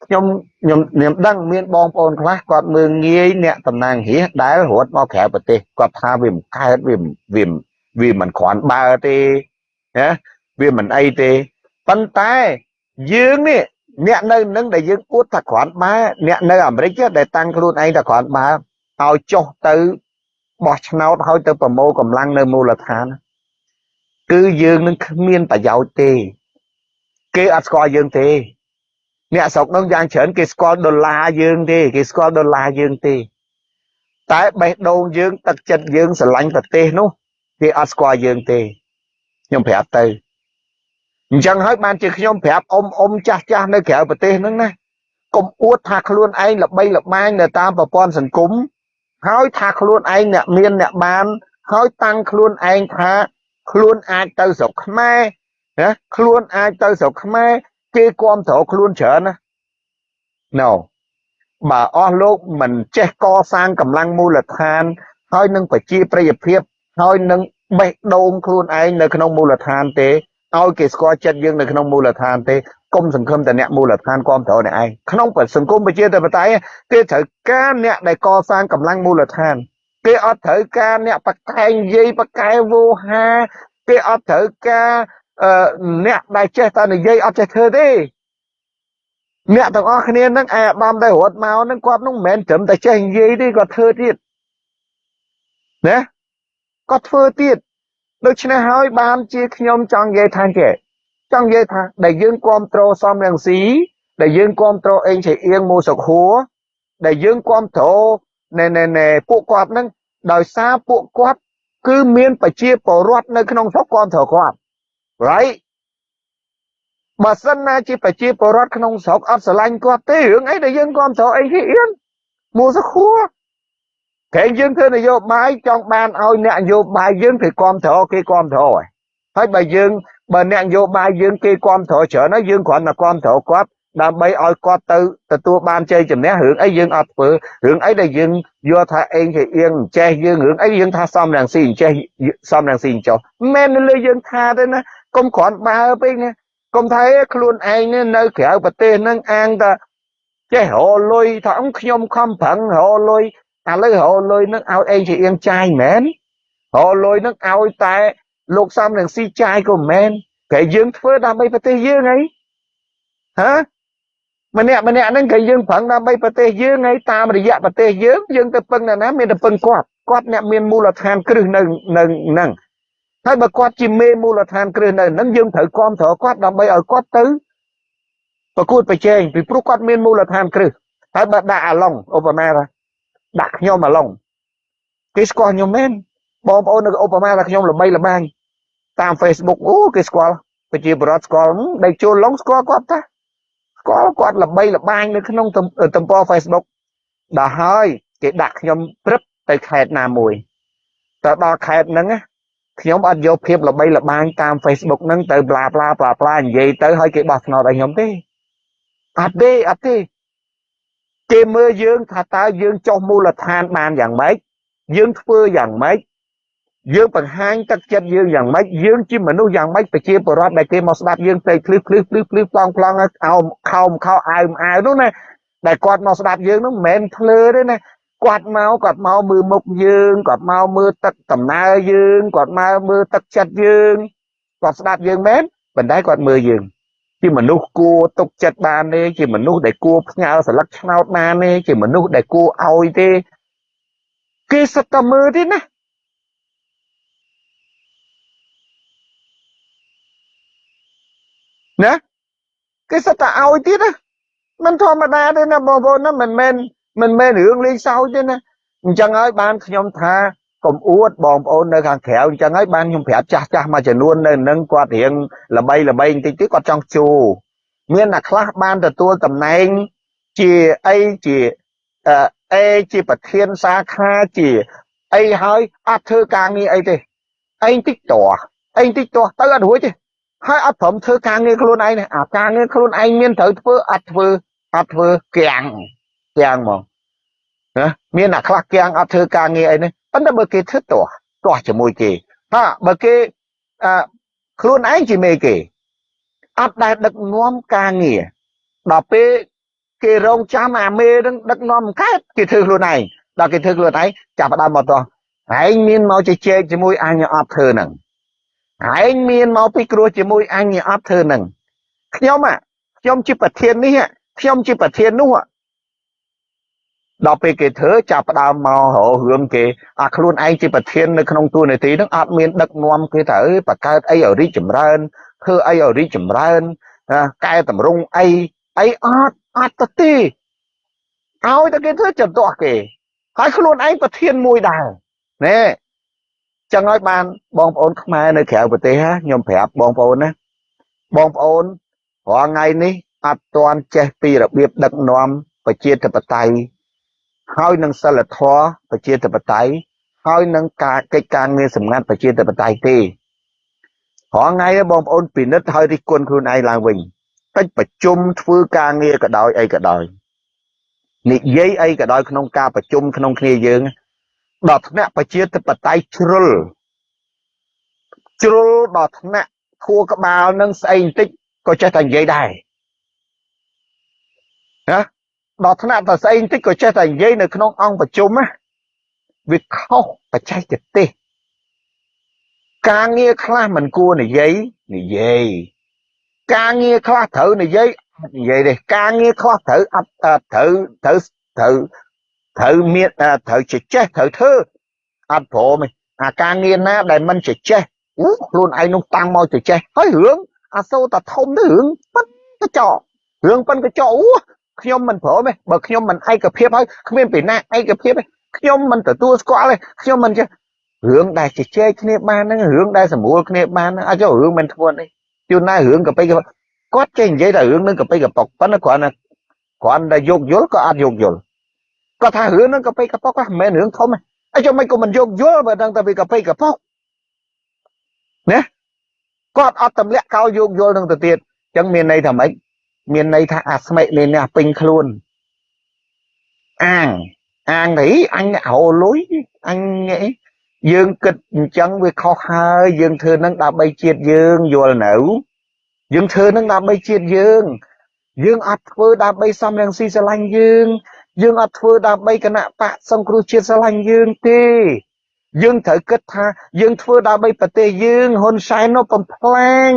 ខ្ញុំខ្ញុំខ្ញុំដឹងមានបងប្អូនខ្លះគាត់មើងងាយអ្នកតំណាងរាស្ត្រដែលរត់មកក្រៅប្រទេសគាត់ថាវាមិនកើតវាវាវាមិនគ្រាន់បើទេណាវាមិនអីទេប៉ុន្តែយើងនេះ អ្នកនៅនឹងដែលយើងអួតថាគ្រាន់បើអ្នកនៅអាមេរិកដែលតាំងខ្លួនឯងថាគ្រាន់បើឲ្យចុះទៅបោះឆ្នោតឲ្យទៅប្រមូលកម្លាំងនៅមូលដ្ឋានគឺយើងនឹងគ្មានប្រយោជន៍ទេ គេអត់ស្គាល់យើងទេ អ្នកស្រុកនោះយ៉ាងច្រើនគេស្គាល់ដុល្លារយើងទេ គេស្គាល់ដុល្លារយើងទេ តែបេះដូងយើងទឹកចិត្តយើងស្រឡាញ់ប្រទេសនោះគេអត់ស្គាល់យើងទេខ្ញុំប្រាប់ទៅ អញ្ចឹងហើយបានជាខ្ញុំប្រាប់អ៊ំអ៊ំចាស់ចាស់នៅក្រៅប្រទេសហ្នឹងណាកុំអួតថាខ្លួនឯងល្បីល្បាញនៅតាមប្រព័ន្ធសង្គមហើយថាខ្លួនឯងអ្នកមានអ្នកបាន ហើយតាំងខ្លួនឯងថាខ្លួនអាចទៅស្រុកខ្មែរណាខ្លួនអាចទៅស្រុកខ្មែរគេគ្រប់គ្រងខ្លួនច្រើនណា No បើអស់លោកមិនចេះកសាងកម្លាំងមូលដ្ឋាន ហើយនឹងប្រជាប្រិយភាពហើយនឹងបេះដូងខ្លួនឯងនៅក្នុងមូលដ្ឋានទេ ឲ្យគេស្គាល់ចិត្តយើងនៅក្នុងមូលដ្ឋានទេគុំសង្ឃឹមតែអ្នកមូលដ្ឋានគ្រប់គ្រងអ្នកឯងក្នុងសង្គមប្រជាធិបតេយ្យគេត្រូវការអ្នកដែលកសាងកម្លាំងមូលដ្ឋានគេអត់ត្រូវការអ្នកបកែងយាយបកែវោហាគេអត់ត្រូវការអ្នកដែលចេះតែនិយាយអត់ចេះធ្វើទេអ្នកទាំងអស់គ្នានឹងអាបំដែលរត់មកនឹងគាត់នឹងមិនមែនត្រឹមតែចេះនិយាយទេគាត់ធ្វើទៀតណាគាត់ធ្វើទៀត ដូច្នេះហើយបានជាខ្ញុំចង់និយាយថាចេះចង់និយាយថាដែលយើងគ្រប់គ្រងសំរងស៊ីដែលយើងគ្រប់គ្រងអេងឆៃអៀងមូសុកហួរដែលយើងគ្រប់គ្រងណែណែណែពួកគាត់ហ្នឹងដោយសារពួកគាត់គឺមានប្រជាពលរដ្ឋនៅក្នុងស្រុកគ្រប់គ្រងគាត់ right បើសិនណាជាប្រជាពលរដ្ឋក្នុងស្រុកអត់ស្រឡាញ់គាត់ទេរឿងអីដែលយើងគ្រប់គ្រងអីគេអៀនមូសុកហួរ តែយើងធ្វើនយោបាយចង់បានឲ្យអ្នកនយោបាយយើងគេគ្រប់គ្រងគេគ្រប់គ្រងហើយបើយើងបើអ្នកនយោបាយយើងគេគ្រប់គ្រងច្រើនហើយយើងគ្រាន់តែគ្រប់គ្រងគាត់ដើម្បីឲ្យគាត់ទៅទទួលបានជ័យជំនះរឿងអីយើងអត់ធ្វើរឿងអីដែលយើងយកថាអេងជាអៀងចេះយើងរឿងអីយើងថាសំរងស៊ីចេះសំរងស៊ីចុះមិនមែនលើយើងថាទេណាកុំគ្រាន់បើពេកណាកុំថាខ្លួនឯងនៅក្រៅប្រទេសហ្នឹងអាងថាចេះរលុយថាខ្ញុំខំប្រឹងរលុយ ឥឡូវរលុយហ្នឹងឲ្យអេងជាអៀងចាយមែនរលុយហ្នឹងឲ្យតែលោកសំរងស៊ីចាយក៏មែនតែយើងធ្វើដើម្បីប្រទេសយើងហីហ៎ម្នាក់ម្នាក់ហ្នឹងក៏យើងប្រឹងដើម្បីប្រទេសយើងហើយតាមរយៈប្រទេសយើងយើងទៅពឹងណាមានទៅពឹងគាត់គាត់អ្នកមានមូលដ្ឋានគ្រឹះនៅនៅហ្នឹងហើយបើគាត់ជាមេមូលដ្ឋានគ្រឹះនៅហ្នឹងយើងត្រូវគ្រប់គ្រងគាត់ដើម្បីឲ្យគាត់ទៅប្រកួតប្រជែងពីព្រោះគាត់មានមូលដ្ឋានគ្រឹះហើយបើដាក់អាឡុងឧបមាថា ដាក់ខ្ញុំអាឡុងគេស្គាល់ខ្ញុំមែនបងប្អូននៅឧបមាថាខ្ញុំល្បីល្បាញតាម Facebook អូគេស្គាល់ប្រជាពលរដ្ឋស្គាល់ដេកចូលឡុងស្គាល់គាត់តាស្គាល់គាត់ល្បីល្បាញនៅក្នុងទំព័រ Facebook ដល់ហើយគេដាក់ខ្ញុំព្រឹបទៅខេត្តណាមួយទៅដល់ខេត្តហ្នឹងខ្ញុំអត់យកភាពល្បីល្បាញតាម Facebook ហ្នឹងទៅប្លាប្លាប្លាប្លានិយាយទៅឲ្យគេបោះឆ្នោតឲ្យខ្ញុំទេអត់ទេអត់ទេ គេមើលយើងថាតើយើងចុះមូលដ្ឋានបានយ៉ាងម៉េចយើងធ្វើយ៉ាងម៉េចយើងបង្ហាញទឹកចិត្តយើងយ៉ាងម៉េចយើងជាមនុស្សយ៉ាងម៉េចប្រជាពលរដ្ឋដែលគេមកស្ដាប់យើងផ្លេចភ្លឺភ្លឺភ្លឺភ្លឺប្លង់ប្លង់អោខោមខោអាវអាវនោះណាដែលគាត់មកស្ដាប់យើងនោះមិនមែនភ្លើទេណាគាត់មកគាត់មកមើលមុខយើងគាត់មកមើលទឹកដំណើរយើងគាត់មកមើលទឹកចិត្តយើងគាត់ស្ដាប់យើងមែនប៉ុន្តែគាត់មើលយើង ជាមនុស្សគួរទុកចិត្តបានទេជាមនុស្សដែលគួរផ្ញើស្លឹកឆ្នោតបានទេជាមនុស្សដែលគួរឲ្យទេគេសិតតែមើលទេណាណាគេសិតតែឲ្យទៀតណាមិនធម្មតាទេណាបងប្អូនណាមិនមែនមិនមែនរឿងលេងសើចទេណាអញ្ចឹងហើយបានខ្ញុំថា កុំអួតបងប្អូននៅខាងក្រៅអញ្ចឹងហើយបានខ្ញុំប្រាប់ចាស់ចាស់មួយចំនួននៅនឹងគាត់រៀងល្បីល្បីបន្តិចទៀតគាត់ចង់ជួមានអ្នកខ្លះបានទទួលតំណែងជាអីជាអេជាប្រធានសាខាជាអីហើយអត់ធ្វើការងារអីទេឯងតិចតោះឯងតិចតោះទៅអត់រួចទេហើយអត់ព្រមធ្វើការងារខ្លួនឯងអាការងារខ្លួនឯងមានត្រូវធ្វើអត់ធ្វើអត់ធ្វើគាំងគាំងហ្មង ណាមានអ្នកខ្លះគាំងអត់ធ្វើការងារអីនេះប៉ុន្តែបើគេធ្វើទាស់ទាស់ជាមួយគេហាបើគេអឺខ្លួនឯងជាមេគេអត់ដែលដឹកនាំការងារដល់ពេលគេរងចាំអាមេនឹងដឹកនាំកើតគេធ្វើខ្លួនឯងដល់គេធ្វើខ្លួនឯងចាប់ផ្ដើមមកតោះឯងមានមកជជែកជាមួយអញអត់ធ្វើហ្នឹងឯងមានមកពីគ្រោះជាមួយអញអត់ធ្វើនឹងខ្ញុំខ្ញុំជាប្រធាននេះខ្ញុំជាប្រធាននោះ ដល់ពេលគេធ្វើចាប់ផ្ដើមមកររឿងគេអាខ្លួនឯងជាប្រធាននៅក្នុងទួលនីតិហ្នឹងអត់មានដឹកនាំគេថាអើបង្កើតអីឲ្យរីកចម្រើនធ្វើអីឲ្យរីកចម្រើនកែតម្រង់អីអីអត់អត់ទៅទេឲ្យតែគេធ្វើចន្ទាស់គេហើយខ្លួនឯងប្រធានមួយដែរណែចឹងហើយបានបងប្អូនខ្មែរនៅក្រៅប្រទេសខ្ញុំប្រាប់បងប្អូនណាបងប្អូនរាល់ថ្ងៃនេះអត់ទាន់ចេះពីរបៀបដឹកនាំប្រជាធិបតេយ្យ ហើយនឹងសិលធម៌ប្រជាធិបតេយ្យហើយនឹងការកិច្ចការងារសម្ងាត់ប្រជាធិបតេយ្យទេរាល់ថ្ងៃបងប្អូនពិនិត្យហើយរិះគន់ខ្លួនឯងឡើងវិញកិច្ចប្រជុំធ្វើការងារក៏ដោយអីក៏ដោយនិយាយអីក៏ដោយក្នុងការប្រជុំក្នុងគ្នាយើងដល់ថ្នាក់ប្រជាធិបតេយ្យជ្រុលជ្រុលដល់ថ្នាក់ខួរក្បាលនឹងស្អីបន្តិចក៏ចេះតែនិយាយដែរណា ដល់ថ្នាក់តែស្អីបន្តិចក៏ចេះតែនិយាយនៅក្នុងអង្គប្រជុំណាវាខុសបច្ចេកទេសការងារខ្លះមិនគួរនិយាយនិយាយការងារខ្លះត្រូវនិយាយនិយាយទេការងារខ្លះត្រូវអត់ត្រូវត្រូវត្រូវត្រូវមានត្រូវចេះត្រូវធ្វើអត់ព្រមទេអាការងារណាដែលមិនចេះអូខ្លួនឯងនោះតាំងមកចេះហើយរឿងអាសូរតែធំទៅរឿងប៉ិនកញ្ចក់រឿងប៉ិនកញ្ចក់អូ ខ្ញុំមិនព្រមទេបើខ្ញុំមិនឯកភាពហើយគ្មានពីណាឯកភាពទេខ្ញុំមិនទទួលស្គាល់ទេខ្ញុំមិនចេះរឿងដែលជជែកគ្នាបានហ្នឹងរឿងដែលសម្រួលគ្នាបានហ្នឹងអាចរឿងមិនធ្ងន់ទេជួនណារឿងកប៉ិកគាត់ចេះនិយាយតែរឿងនឹងកប៉ិកប៉ុកប៉ុន្តែគ្រាន់តែគ្រាន់តែយោគយល់ក៏អត់យោគយល់គាត់ថារឿងនឹងកប៉ិកប៉ុកហ្នឹងមិនមែនរឿងធំទេអីចុះមិនក៏មិនយោគយល់បើដឹងតែវាកប៉ិកប៉ុកណាគាត់អត់ទម្លាក់កោយោគយល់នឹងទៅទៀតអញ្ចឹងមានន័យថាម៉េច មានន័យថាអាស្មិលេនេះពេញខ្លួនអាងអាងទៅអញអ្នករលុយអញអីយើងគិតអញ្ចឹងវាខុសហើយយើងធ្វើនឹងដើម្បីជាតិយើងយល់នៅយើងធ្វើនឹងដើម្បីជាតិយើង យើងអត់ធ្វើដើម្បីសំរងស៊ីស្រឡាញ់យើង យើងអត់ធ្វើដើម្បីគណៈបកសង្គ្រោះជាតិស្រឡាញ់យើងទេយើងត្រូវគិតថាយើងធ្វើដើម្បីប្រទេសយើងហ៊ុនសែននោះបំផ្លាញ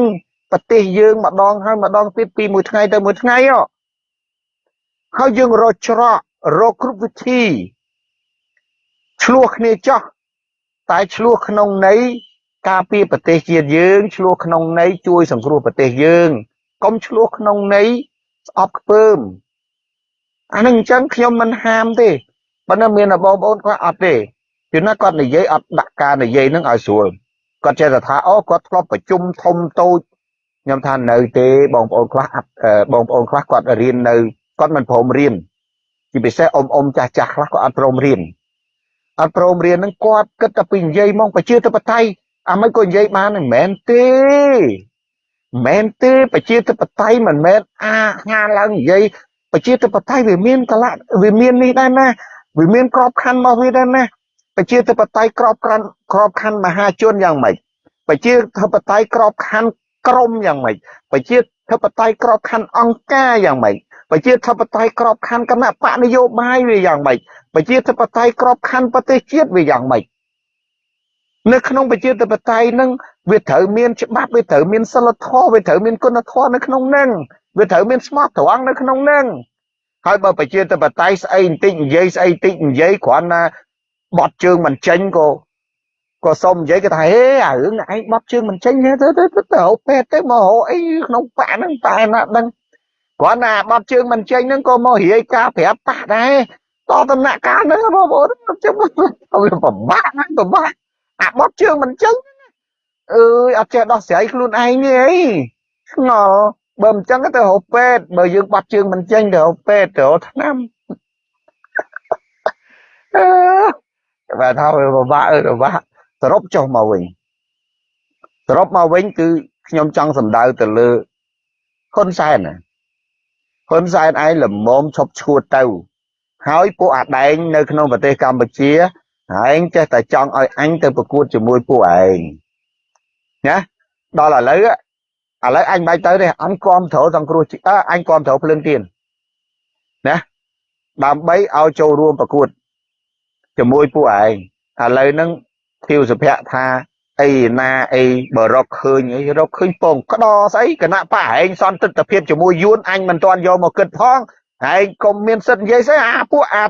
ប្រទេសយើងម្ដងហើយម្ដងទៀតពីមួយថ្ងៃទៅមួយថ្ងៃហើយយើងរកច្រករកគ្រប់វិធីឆ្លោះគ្នាចោះតែឆ្លោះក្នុងន័យការពារប្រទេសជាតិយើងឆ្លោះក្នុងន័យជួយសង្គ្រោះប្រទេសយើងកុំឆ្លោះក្នុងន័យស្អប់ខ្ពើមអានឹងអញ្ចឹងខ្ញុំមិនហាមទេប៉ុន្តែមានបងប្អូនគាត់អត់ទេគឺណាគាត់និយាយអត់ដាក់ការនិយាយនឹងឲ្យស្រួលគាត់ចេះតែថាអូគាត់ធ្លាប់ប្រជុំធំតូច ខ្ញុំថានៅទេបងប្អូនខ្លះអត់បងប្អូនខ្លះគាត់រៀននៅគាត់មិនព្រមរៀនជាពិសេសអ៊ំអ៊ំចាស់ចាស់ខ្លះក៏អត់ព្រមរៀនអត់ព្រមរៀនហ្នឹងគាត់គិតតែពីនិយាយមកប្រជាធិបតេយ្យអាមិនក៏និយាយបានមិនមែនទេមិនមែនទេប្រជាធិបតេយ្យមិនមែនអាហាឡើងនិយាយប្រជាធិបតេយ្យវាមានកលៈវាមាននេះដែរណាវាមានក្របខ័ណ្ឌរបស់វាដែរណាប្រជាធិបតេយ្យក្របខ័ណ្ឌក្របខ័ណ្ឌមហាជនយ៉ាងម៉េចប្រជាធិបតេយ្យក្របខ័ណ្ឌ ក្រមយ៉ាងម៉េចប្រជាធិបតេយ្យក្របខ័ណ្ឌអង្គការយ៉ាងម៉េចប្រជាធិបតេយ្យក្របខ័ណ្ឌគណៈបកនយោបាយវាយ៉ាងម៉េចប្រជាធិបតេយ្យក្របខ័ណ្ឌប្រទេសជាតិវាយ៉ាងម៉េចនៅក្នុងប្រជាធិបតេយ្យនឹងវាត្រូវមានច្បាប់វាត្រូវមានសិលធម៌វាត្រូវមានគុណធម៌នៅក្នុងនឹងវាត្រូវមានស្មោះត្រង់នៅក្នុងនឹងហើយបើប្រជាធិបតេយ្យស្អីបន្តិចនិយាយស្អីតិចនិយាយគ្រាន់តែបត់ជើងមិនចេញក៏ ក៏សុំនិយាយគេថាហេអារឿងឯងបត់ជើងមិនចេញទេទៅទៅទៅហៅពេទ្យទៅមកហៅអីក្នុងប៉ាហ្នឹងតែណាដឹងគ្រាន់តែបត់ជើងមិនចេញហ្នឹងក៏មករាយការប្រាប់ប៉ះដែរតដំណាក់កាលហ្នឹងបងប្អូនជិះវាពិបាកណាស់ពិបាកអាបត់ជើងមិនចេញអើយអត់ចេះដោះស្រាយខ្លួនឯងទេអីឆ្ងល់បើមិនចឹងទៅរកពេទ្យបើយើងបាត់ជើងមិនចេញទៅរកពេទ្យទៅរកថ្នាំអឺបាទថាវាពិបាកអើពិបាក សរុបចុះមកវិញសរុបមកវិញគឺខ្ញុំចង់សម្ដៅទៅលើហ៊ុនសែនណាហ៊ុនសែនឯងល្មមឈប់ឈួតទៅ ហើយពួកអាដែងនៅក្នុងប្រទេសកម្ពុជាឯងចេះតែចង់ឲ្យអញទៅប្រកួតជាមួយពួកឯងណាដល់ឥឡូវឥឡូវអញបាច់ទៅទេអញគាំទ្រសង្គ្រោះអើអញគាំទ្រភ្លើងទៀនណាដើម្បីឲ្យចូលរួមប្រកួតជាមួយពួកឯងឥឡូវហ្នឹង ធៀវសុភ័ក្រថាអីណាអីបើរកឃើញអីរកឃើញពងក្តោស្អីគណៈបកឯងសន្តិទ្ធភាពជាមួយយួនអញមិនទាន់យកមកគិតផងឯងកុំមានសិទ្ធិនិយាយស្អីអាពួកអា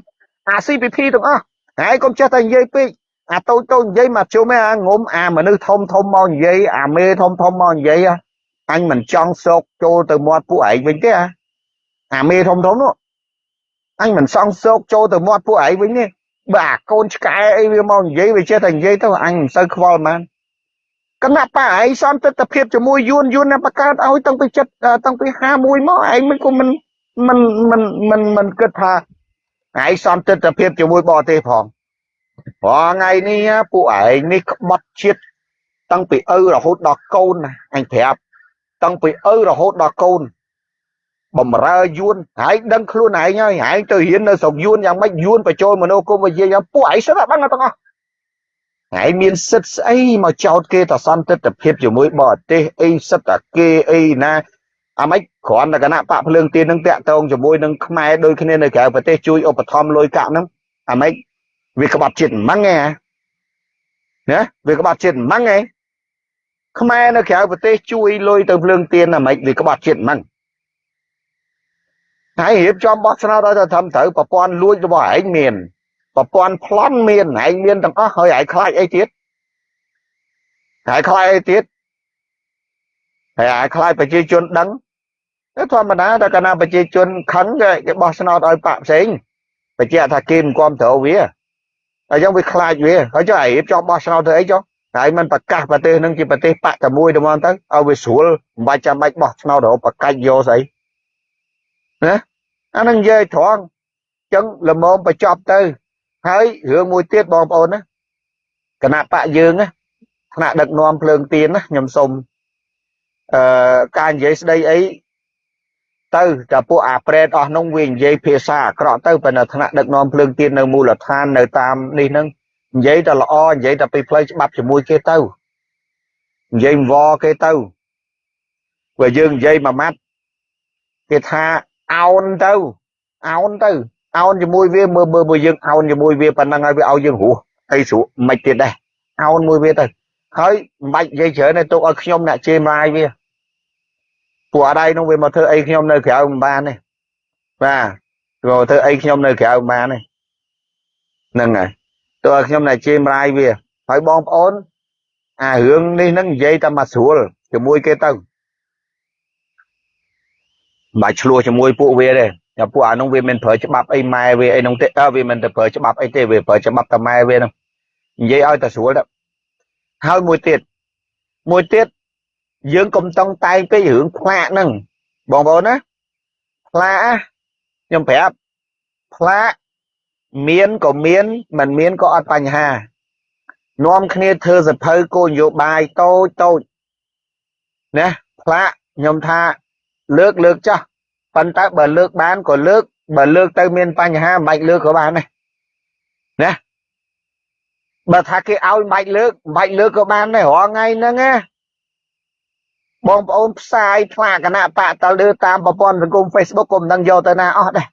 អា CPP ទាំងអស់ហើយកុំចេះតែនិយាយពេកអាតូចតូចនិយាយមកជុំឯអាងុំអាមនុស្សធំធំមកនិយាយអាមេធំធំមកនិយាយអញមិនចង់សោកចូលទៅមាត់ពួកឯងវិញទេអាអាមេធំធំនោះអញមិនសង់សោកចូលទៅមាត់ពួកឯងវិញទេ បើអាកូនឆ្កែអីវាមកនិយាយវាចេះតែនិយាយទៅអញមិនសូវខ្វល់ហ្មងគណៈបកឯងសន្តិទ្ធភាពជាមួយយួនយួនបង្កើតឲ្យតាំងពីចិត្តតាំងពី51មកឯងមិនក៏មិនមិនមិនមិនមិនគិតថាឯងសន្តិទ្ធភាពជាមួយបរទេសផងព្រោះថ្ងៃនេះពួកឯងនេះក្បត់ជាតិតាំងពីឪរហូតដល់កូនណាអញប្រាប់តាំងពីឪរហូតដល់កូន បំរើយួនហើយដឹងខ្លួនឯងហើយឯងទៅរៀននៅស្រុកយួនយ៉ាងម៉េចយួនបញ្ចូលមនោគមវិជ្ជាយ៉ាងពួកឯងសិតតែដឹងទាំងអស់ឯងមានសិទ្ធស្អីមកចោតគេតសន្តិភាពជាមួយបរទេសអីសិទ្ធតែគេអីណាអាម៉េចគ្រាន់តែគណៈបកភ្លើងទៀននឹងតាក់ទងជាមួយនឹងខ្មែរដូចគ្នានៅក្រៅប្រទេសជួយឧបត្ថម្ភលុយកាក់ហ្នឹងអាម៉េចវាក្បត់ជាតិម៉ាំងហ៎ណាវាក្បត់ជាតិម៉ាំងហ៎ខ្មែរនៅក្រៅប្រទេសជួយលុយទៅភ្លើងទៀនអាម៉េចវាក្បត់ជាតិម៉ាំង ហើយរៀបចំបោះឆ្នោតឲ្យទៅធ្វើត្រូវប្រព័ន្ធលួចរបស់ឯងមានប្រព័ន្ធប្លន់មានឯងមានទាំងអស់ហើយឯងខ្លាចអីទៀតហើយខ្លាចអីទៀតហើយអាខ្លាចប្រជាជនដឹងទៅធម្មតាតែកាលណាប្រជាជនខឹងគេគេបោះឆ្នោតឲ្យបាក់ផ្សេងបញ្ជាក់ថាគេមិនគ្រប់គ្រងវាហើយចឹងវាខ្លាចវាហើយចុះឯងចង់បោះឆ្នោតធ្វើអីចុះហើយมันប្រកាសប្រទេសនឹងជាប្រទេសបកតែមួយតែមកទៅឲ្យវាស្រួលមិនបាច់ចាំបាច់បោះឆ្នោតរហូតប្រកាច់យកស្អី ណាអានឹងនិយាយត្រង់ចឹងល្មមបញ្ចប់ទៅ ហើយរឿងមួយទៀតបងប្អូនណាគណៈបកយើងណាថ្នាក់ដឹកនាំភ្លើងទៀនណាខ្ញុំសូមអឺការនិយាយស្ដីអីទៅតែពួកអាប្រេតអស់នោះវានិយាយភាសាអាក្រក់ទៅប៉ុន្តែថ្នាក់ដឹកនាំភ្លើងទៀននៅមូលដ្ឋាននៅតាមនេះហ្នឹងនិយាយតែល្អនិយាយតែពីផ្លូវច្បាប់ជាមួយគេទៅនិយាយវគេទៅបើយើងនិយាយមួយម៉ាត់គេថា អោនទៅអោនទៅអោនជាមួយវាមើលមើលមើលយើងអោនជាមួយវាប៉ុណ្ណឹងហើយវាឲ្យយើងរស់អីស្រួលមិនទៀតដែរអោនមួយវាទៅហើយមិនបាច់និយាយច្រើនទេទុកឲ្យខ្ញុំអ្នកជេរម៉ាយវាពួកអត់ឯនោះវាមកធ្វើអីខ្ញុំនៅក្រៅមិនបានទេបាទមកធ្វើអីខ្ញុំនៅក្រៅមិនបានទេហ្នឹងហើយទោះឲ្យខ្ញុំអ្នកជេរម៉ាយវាហើយបងប្អូនអារឿងនេះហ្នឹងនិយាយតែមកស្រួលជាមួយគេទៅមិន បាច់ឆ្លោះជាមួយពួកវាទេតែពួកអានោះវាមិនប្រើច្បាប់អីម៉ែវាអីនោះទេអើវាមិនទៅប្រើច្បាប់អីទេវាប្រើច្បាប់តែម៉ែវាហ្នឹងនិយាយឲ្យតែស្រួលទៅហើយមួយទៀតមួយទៀតយើងកុំតង់តែងពេករឿងផ្លាកហ្នឹងបងប្អូនណាផ្លាកខ្ញុំប្រាប់ផ្លាកមានក៏មានមិនមានក៏អត់បញ្ហានាំគ្នាធ្វើសភៅគោលនយោបាយតូចតូចណាផ្លាកខ្ញុំថា លើកលើកចាស់ប៉ុន្តែបើលើកបានក៏លើកបើលើកទៅមានបញ្ហាមិនបាច់លើកក៏បានដែរណាបើថាគេឲ្យមិនបាច់លើកមិនបាច់លើកក៏បានដែររាល់ថ្ងៃហ្នឹងណាបងប្អូនផ្សាយផ្លាកគណៈបកតលើតាមប្រព័ន្ធសង្គម Facebook ក៏មិនដឹងយកទៅណាអស់ដែរ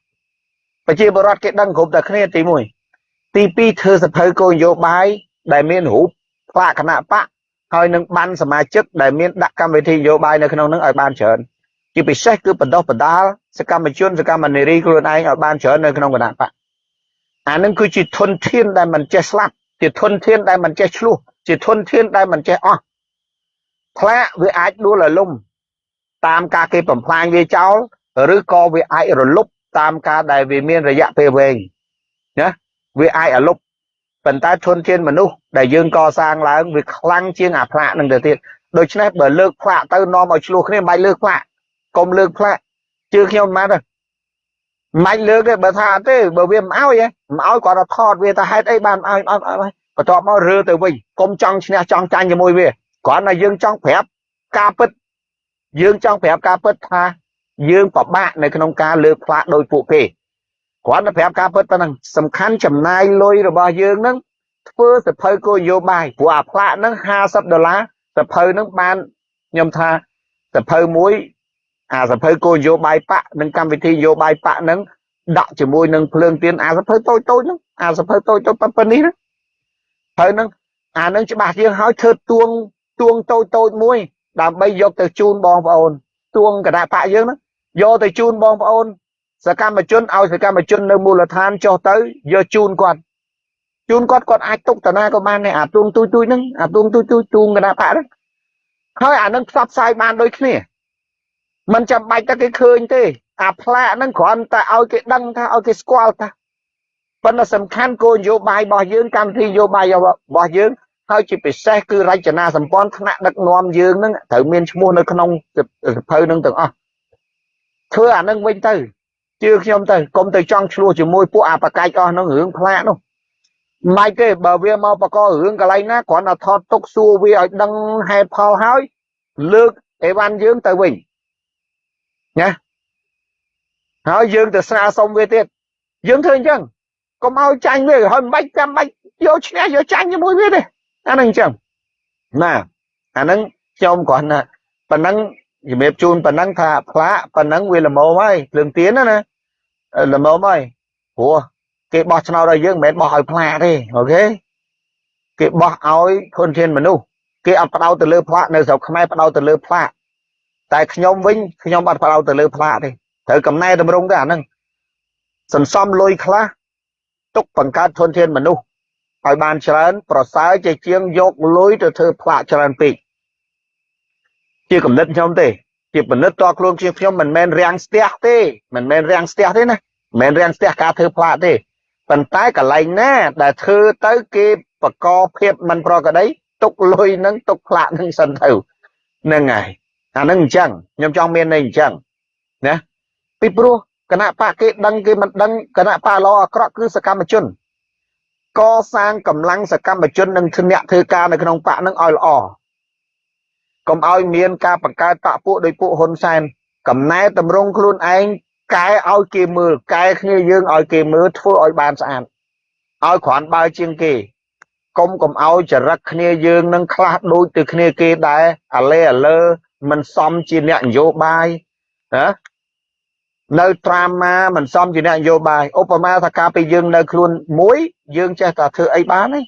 ប្រជាពលរដ្ឋគេដឹងគ្រប់តែគ្នាទី1ទី2ធ្វើសភៅគោលនយោបាយដែលមានរូបផ្លាកគណៈបកហើយនឹងបានសមាជិកដែលមានដាក់កម្មវិធីនយោបាយនៅក្នុងនឹងឲ្យបានច្រើន ជាពិសេសគឺបណ្ដោះបណ្ដាលសកម្មជនសកម្មនារីខ្លួនឯងឲ្យបានច្រើននៅក្នុងគណៈបកអានឹងគឺជាធនធានដែលមិនចេះស្លាប់ជាធនធានដែលមិនចេះឆ្លោះជាធនធានដែលមិនចេះអស់ផ្លាកវាអាចដួលរលំតាមការគេបំផ្លាញវាចោលឬក៏វាអាចរលប់តាមការដែលវាមានរយៈពេលវែងណាវាអាចរលប់ប៉ុន្តែធនធានមនុស្សដែលយើងកសាងឡើងវាខ្លាំងជាងអាផ្លាកនឹងទៅទៀតដូច្នេះបើលើកផ្លាកទៅនាំឲ្យឆ្លោះគ្នាមិនបាច់លើកផ្លាក កុំលើកផ្លាកជឿខ្ញុំមិនបានទេមិនលើកទេបើថាអត់ទេបើវាមិនឲ្យមិនឲ្យគាត់ទៅថតវាថាហេតុអីបានឲ្យអត់ឲ្យបន្ទាប់មករើទៅវិញកុំចង់ឈ្នះចង់ចាញ់ជាមួយវាគ្រាន់តែយើងចង់ប្រាប់ការពិតយើងចង់ប្រាប់ការពិតថាយើងពិបាកនៅក្នុងការលើកផ្លាកដោយពួកគេគ្រាន់តែប្រាប់ការពិតប៉ុណ្ណឹងសំខាន់ចំណាយលុយរបស់យើងនឹងធ្វើសភៅគោលនយោបាយព្រោះអាផ្លាកហ្នឹង50ដុល្លារសភៅហ្នឹងបានខ្ញុំថាសភៅមួយ អាសភៅគោលនយោបាយបកនិងកម្មវិធីនយោបាយបកហ្នឹងដាក់ជាមួយនឹងភ្លើងទៀនអាសភៅតូចតូចហ្នឹងអាសភៅតូចតូចប៉ុណ្នេះណាហើយហ្នឹងអាហ្នឹងច្បាស់ជាងហើយធ្វើទួងទួងតូចតូចមួយ ដើម្បីយកទៅជូនបងប្អូនទួងគណៈបកយើងហ្នឹងយកទៅជូនបងប្អូន សកម្មជនឲ្យសកម្មជននៅមូលដ្ឋានចុះទៅយកជូនគាត់ជូនគាត់គាត់អាចទុកតាណាក៏បានដែរអាទួងទូចទូចហ្នឹងអាទួងទូចទូចទួងគណៈបកហ្នឹងហើយអានឹងផ្សព្វផ្សាយបានដូចគ្នា มันចាំបាច់តែគេឃើញទេ អាផ្លាកហ្នឹងគ្រាន់តែឲ្យគេដឹងថាឲ្យគេស្គាល់ថាប៉ុន្តែសំខាន់គោលនយោបាយរបស់យើងកម្មវិធីនយោបាយរបស់យើងហើយជាពិសេសគឺរចនាសម្ព័ន្ធថ្នាក់ដឹកនាំយើងហ្នឹងត្រូវមានឈ្មោះនៅក្នុងសភៅហ្នឹងទាំងអស់ធ្វើអានឹងវិញទៅជឿខ្ញុំទៅកុំទៅចង់ឆ្លោះជាមួយពួកអាបកាច់អស់ហ្នឹងរឿងផ្លាកនោះមិនទេបើវាមកបករឿងកន្លែងណាគ្រាន់តែថតទុកសួរវាឲ្យដឹងហេតុផលហើយលើកអេវ៉ាន់យើងទៅវិញ ណាហើយយើងទៅស្នើសុំវាទៀតយើងធ្វើអញ្ចឹងកុំឲ្យចាញ់វាហើយមិនបាច់ចាំបាច់យកឈ្នះយកចាញ់ជាមួយវាទេអាហ្នឹងអញ្ចឹងណាអាហ្នឹងខ្ញុំគ្រាន់តែប៉ុណ្ណឹងជំរាបជូនប៉ុណ្ណឹងថាផ្លាកប៉ុណ្ណឹងវាល្មមហើយភ្លើងទៀនណាណាល្មមហើយព្រោះគេបោះឆ្នោតឲ្យយើងមិនមែនបោះឲ្យផ្លាកទេអូខេគេបោះឲ្យធនធានមនុស្សគេអត់បដោតទៅលើផ្លាកនៅស្រុកខ្មែរបដោតទៅលើផ្លាក តែខ្ញុំវិញខ្ញុំអត់បដោតទៅលើផ្លាកទេត្រូវកំណែតម្រង់ទៅអាហ្នឹងសន្សំលុយខ្លះទុកបង្កើតធនធានមនុស្សឲ្យបានច្រើន ប្រសើរជាជាងយកលុយទៅធ្វើផ្លាកច្រើនពេកជាកំណត់ខ្ញុំទេជាពិនិត្យតខ្លួនជាខ្ញុំមិនមែនរាំងស្ទះទេមិនមែនរាំងស្ទះទេណាមិនមែនរាំងស្ទះការធ្វើផ្លាកទេប៉ុន្តែកន្លែងណា ដែលធ្វើទៅគេបកកភាពមិនប្រក្រតីទុកលុយនឹងទុកផ្លាកនឹងសិនទៅហ្នឹងហើយ អាហ្នឹងអញ្ចឹងខ្ញុំចង់មានន័យអញ្ចឹងណាពីព្រោះគណៈបកគេដឹងគេមិនដឹងគណៈបកល្អអាក្រក់គឺសកម្មជនកសាងកម្លាំងសកម្មជននិងអ្នកធ្វើការនៅក្នុងបកនឹងឲ្យល្អកុំឲ្យមានការបង្កើតបកពួកដោយពួកហ៊ុនសែនកំណែតម្រង់ខ្លួនឯងកែឲ្យគេមើលកែគ្នាយើងឲ្យគេមើលធ្វើឲ្យបានស្អាតឲ្យគ្រាន់បើជាងគេកុំកុំឲ្យចរិតគ្នាយើងនឹងខ្លះដូចទៅគ្នាគេដែរអាលេអាលើ មិនសមជាអ្នកនយោបាយណានៅត្រាមាមិនសមជាអ្នកនយោបាយឧបមាថាការពេលយើងនៅខ្លួនមួយយើងចេះតែធ្វើអីបានទេ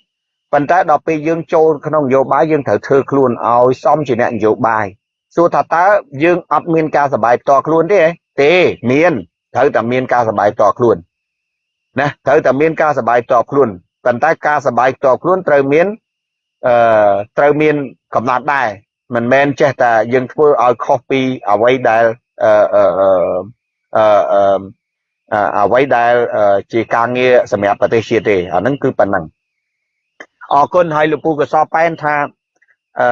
ប៉ុន្តែដល់ពេលយើងចូលក្នុងនយោបាយយើងត្រូវធ្វើខ្លួនឲ្យសមជាអ្នកនយោបាយសួរថាតើយើងអត់មានការសបាយផ្ទាល់ខ្លួនទេទេមានត្រូវតែមានការសបាយផ្ទាល់ខ្លួនណាត្រូវតែមានការសបាយផ្ទាល់ខ្លួនប៉ុន្តែការសបាយផ្ទាល់ខ្លួនត្រូវមានអឺត្រូវមានកំណត់ដែរ មិនមែនចេះតែយើងធ្វើឲ្យខុសពីអ្វីដែលអឺអឺអឺអឺអ្វីដែលជាការងារសម្រាប់ប្រទេសជាតិទេអាហ្នឹងគឺប៉ុណ្ណឹងអរគុណហើយលោកពូកសប៉ែនថាអឺ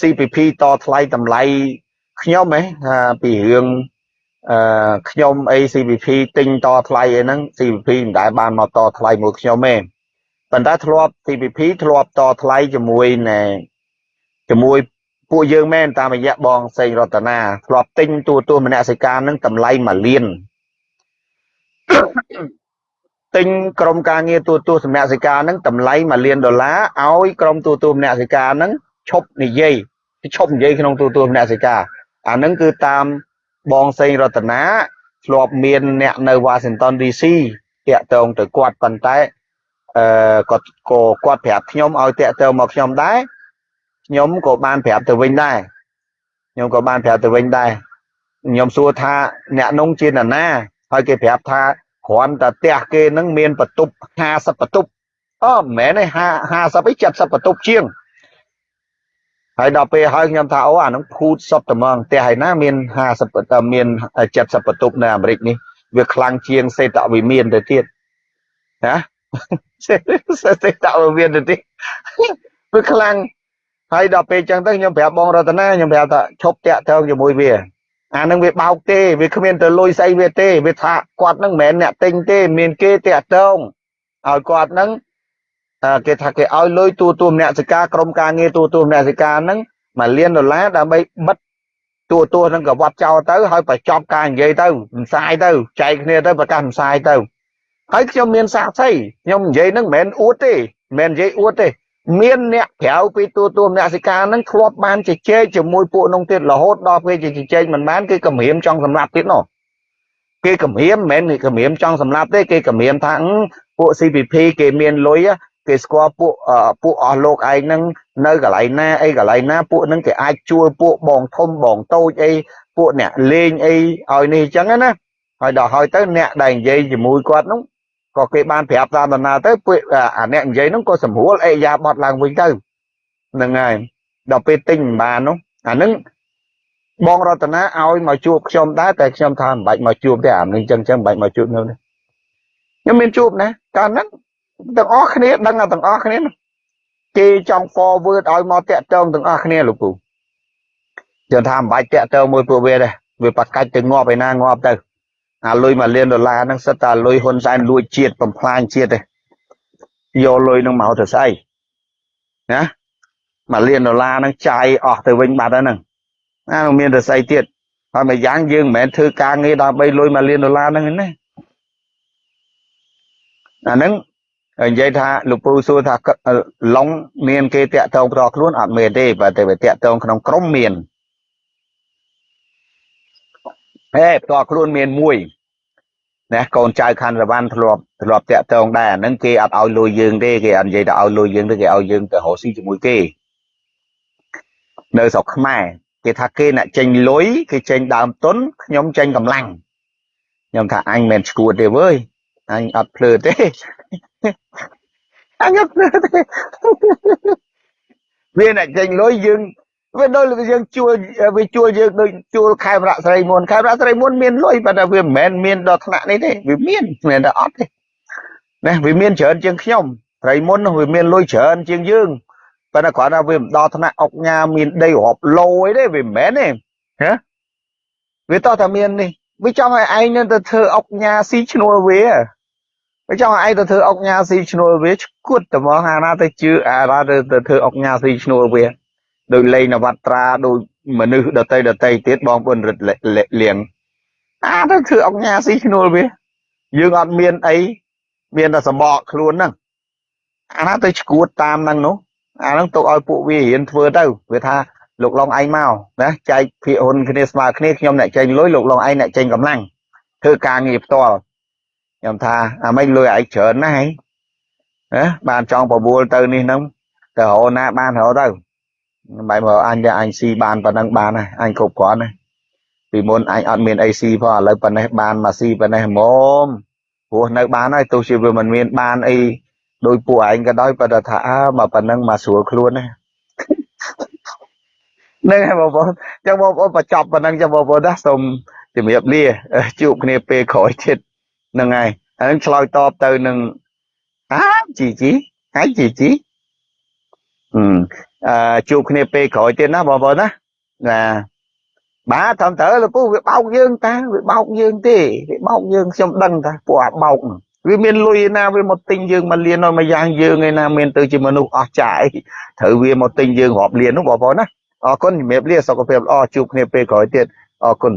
CPP តថ្លៃតម្លៃខ្ញុំហ៎ថាពីរឿងអឺខ្ញុំអី CPP ទិញតថ្លៃអីហ្នឹង CPP មិនដែលបានមកតថ្លៃមួយខ្ញុំទេប៉ុន្តែធ្លាប់ CPP ធ្លាប់តថ្លៃជាមួយណែ ជាមួយពួកយើងមែនតាមរយៈបងសេងរតនាធ្លាប់ទិញទូទួលមនសិការនឹងតម្លៃ1លានទិញក្រុមការងារទូទួលសមនសិការនឹងតម្លៃ1លានដុល្លារឲ្យក្រុមទូទួលមនសិការនឹងឈប់និយាយឈប់និយាយក្នុងទូទួលមនសិការអានឹងគឺតាមបងសេងរតនាធ្លាប់មានអ្នកនៅ Washington DC តាក់ទងទៅគាត់ប៉ុន្តែអឺគាត់ក៏គាត់ប្រាប់ខ្ញុំឲ្យតាក់ទងមកខ្ញុំដែរ ខ្ញុំក៏បានប្រាប់ទៅវិញដែរខ្ញុំក៏បានប្រាប់ទៅវិញដែរខ្ញុំសួរថាអ្នកនងជានរណាហើយគេប្រាប់ថាគ្រាន់តែផ្ទះគេនឹងមានបន្ទប់50បន្ទប់អូមិនមែនទេ50អី70បន្ទប់ជាងហើយដល់ពេលហើយខ្ញុំថាអូអានឹងភូតសុតត្មងផ្ទះឯណាមាន50តែមាន70បន្ទប់នៅអាមេរិកនេះវាខ្លាំងជាងសេតវិមានទៅទៀតណាសេតវិមានទៅទៀតវាខ្លាំង ហើយដល់ពេលចឹងទៅខ្ញុំប្រាប់បងរតនាខ្ញុំប្រាប់ថាឈប់តាក់ទងជាមួយវាអានឹងវាបោកទេវាគ្មានទៅលុយស្អីវាទេវាថាគាត់នឹងមិនមែនអ្នកទិញទេមានគេតាក់ទងឲ្យគាត់នឹងគេថាគេឲ្យលុយទូទួលអ្នកសិការក្រុមការងារទូទួលអ្នកសិការហ្នឹងមួយលានដុល្លារដើម្បីបិទទូទួលហ្នឹងក៏វត្តចោលទៅហើយបញ្ចប់ការនិយាយទៅមិនសាយទៅចែកគ្នាទៅប្រកាសមិនសាយទៅហើយខ្ញុំមានសាក្សីខ្ញុំនិយាយហ្នឹងមិនមែនអួតទេមិនមែននិយាយអួតទេ មានអ្នកក្រៅពីទូទួលអ្នកសិកានឹងធ្លាប់បានជជែកជាមួយពួកនោះទៀតរហូតដល់ពេលជជែកមិនបានគឺគម្រាមចង់សម្លាប់ទៀតនោះគេគម្រាមមិនមែនគម្រាមចង់សម្លាប់ទេគេគម្រាមថាពួក CPP គេមានលុយគេស្គាល់ពួកពួកអស់លោកឯងហ្នឹងនៅកន្លែងណាអីកន្លែងណាពួកហ្នឹងគេអាចជួលពួកបងធំបងតូចអីពួកអ្នកលេងអីឲ្យនេះអញ្ចឹងណាហើយដល់ហើយទៅអ្នកដែលនិយាយជាមួយគាត់ហ្នឹង ក៏គេបានប្រាប់តាមដំណើរទៅពួកអាអ្នកនិយាយហ្នឹងក៏សម្រួលអេយ៉ាបត់ឡើងវិញទៅហ្នឹងហើយដល់ពេលទិញមិនបាននោះអាហ្នឹងបងរតនាឲ្យមកជួបខ្ញុំដែរតែខ្ញុំថាមិនបាច់មកជួបទេអានេះចឹងចឹងមិនបាច់មកជួបខ្ញុំទេខ្ញុំមានជួបណាកាលហ្នឹងទាំងអស់គ្នាដឹងទាំងអស់គ្នាគេចង់ forward ឲ្យមកតាក់ទងទាំងអស់គ្នាលោកពូយើងថាមិនបាច់តាក់ទងមួយពួកវាទេវាប្រកាច់ទៅងាប់ឯណាងាប់ទៅ អាលុយមួយលានដុល្លារហ្នឹងសិតតែលុយហ៊ុនសែនលួចជាតិបំផ្លាញជាតិទេយកលុយហ្នឹងមកទៅស្អីណាមួយលានដុល្លារហ្នឹងចាយអស់ទៅវិញបាត់ហើយហ្នឹងណាមានទៅស្អីទៀតហើយមួយយ៉ាងយើងមិនមែនធ្វើការងារដើម្បីលុយមួយលានដុល្លារហ្នឹងណាអាហ្នឹងនិយាយថាលោកពូសួរថាឡុងមានគេតាក់ទងផ្ទាល់ខ្លួនអត់មានទេបើតែវាតាក់ទងក្នុងក្រុមមាន ហេផ្ទាល់ខ្លួនមានមួយណាកូនចៅខណ្ឌរវ៉ាន់ធ្លាប់ធ្លាប់តាក់ទងដែរអាហ្នឹងគេអត់ឲ្យលុយយើងទេគេអត់និយាយថាឲ្យលុយយើងទេគេឲ្យយើងទៅរកស៊ីជាមួយគេនៅស្រុកខ្មែរគេថាគេអ្នកចេញលុយគេចេញដើមទុនខ្ញុំចេញកម្លាំងខ្ញុំថាអញមិនឈួតទេវើយអញអត់ភ្លើទេអញអត់ភ្លើទេវាអ្នកចេញលុយយើង វាដូចវាយើងជួលវាជួលយើងដូចជួលខេមរៈស្រីមុនខេមរៈស្រីមុនមានលុយប៉ុន្តែវាមិនមែនមានដល់ថ្នាក់នេះទេវាមានមិនមែនតែអត់ទេណាវាមានច្រើនជាងខ្ញុំស្រីមុននោះវាមានលុយច្រើនជាងយើងប៉ុន្តែគ្រាន់តែវាមិនដល់ថ្នាក់អុកញ៉ាមានដីរាប់ឡូអីទេវាមិនមែនទេហ៎វាតោះតែមាននេះវាចង់ឲ្យឯងនឹងទៅធ្វើអុកញ៉ាស៊ីឈ្នួលវាវាចង់ឲ្យឯងទៅធ្វើអុកញ៉ាស៊ីឈ្នួលវាឈួតតែហ្មងអាណាទៅជឿអាណាទៅទៅធ្វើអុកញ៉ាស៊ីឈ្នួលវា ដោយលេងនវត្រាដោយមនុស្សដតីដតីទៀតបងប្អូនរឹតលៀងអាទៅធ្វើអុកញ៉ាស៊ីឈ្នួលវាយើងអត់មានអីមានតែសម្បកខ្លួនហ្នឹងអាណាទៅឈួតតាមហ្នឹងនោះអាហ្នឹងទុកឲ្យពួកវារៀនធ្វើទៅវាថាលោកឡុងឯងមកណាចែកភាគហ៊ុនគ្នាស្មើគ្នាខ្ញុំអ្នកចេញលុយលោកឡុងឯងអ្នកចេញកម្លាំងធ្វើការងារផ្ទាល់ខ្ញុំថាអាមិនលុយឯងច្រើនណាស់ហីណាបានចង់បបួលទៅនេះហ្នឹងទៅរកណាបានរកទៅ បែបមកអញតែអញស៊ីបានប៉ុណ្ណឹងបានហើយអញគ្រប់គ្រាន់ហើយពីមុនអញអត់មានអីស៊ីផងឥឡូវប៉ុណ្ណេះបានមកស៊ីប៉ុណ្ណេះហ្មងព្រោះនៅបានហើយទោះជាវាមិនមានបានអីដោយពួកឯងក៏ដោយប៉ុន្តែថាអើមកប៉ុណ្ណឹងមកស្រួលខ្លួនណានឹងហើយបងប្អូនចឹងបងប្អូនបញ្ចប់ប៉ុណ្ណឹងចឹងបងប្អូនណាសូមជំរាបលាជួបគ្នាពេលក្រោយទៀតហ្នឹងហើយហើយឆ្លើយតបទៅនឹងអាជីជីហើយជីជីអឺអឺ ជួបគ្នាពេលក្រោយទៀតណាបងប្អូនណាណាបាទត្រឹមត្រូវលោកពូវាបោកយើងតាវាបោកយើងទេវាបោកយើងខ្ញុំដឹងតាពួកអាបោកវាមានលុយណាវាមកទិញយើងមកលៀនឲ្យមកយ៉ាងយើងឯណាមានទៅជាមនុស្សអស់ចាយត្រូវវាមកទិញយើងរាប់លាននោះបងប្អូនណាអរគុណជំរាបលាសុខភាពល្អជួបគ្នាពេលក្រោយទៀតអរគុណ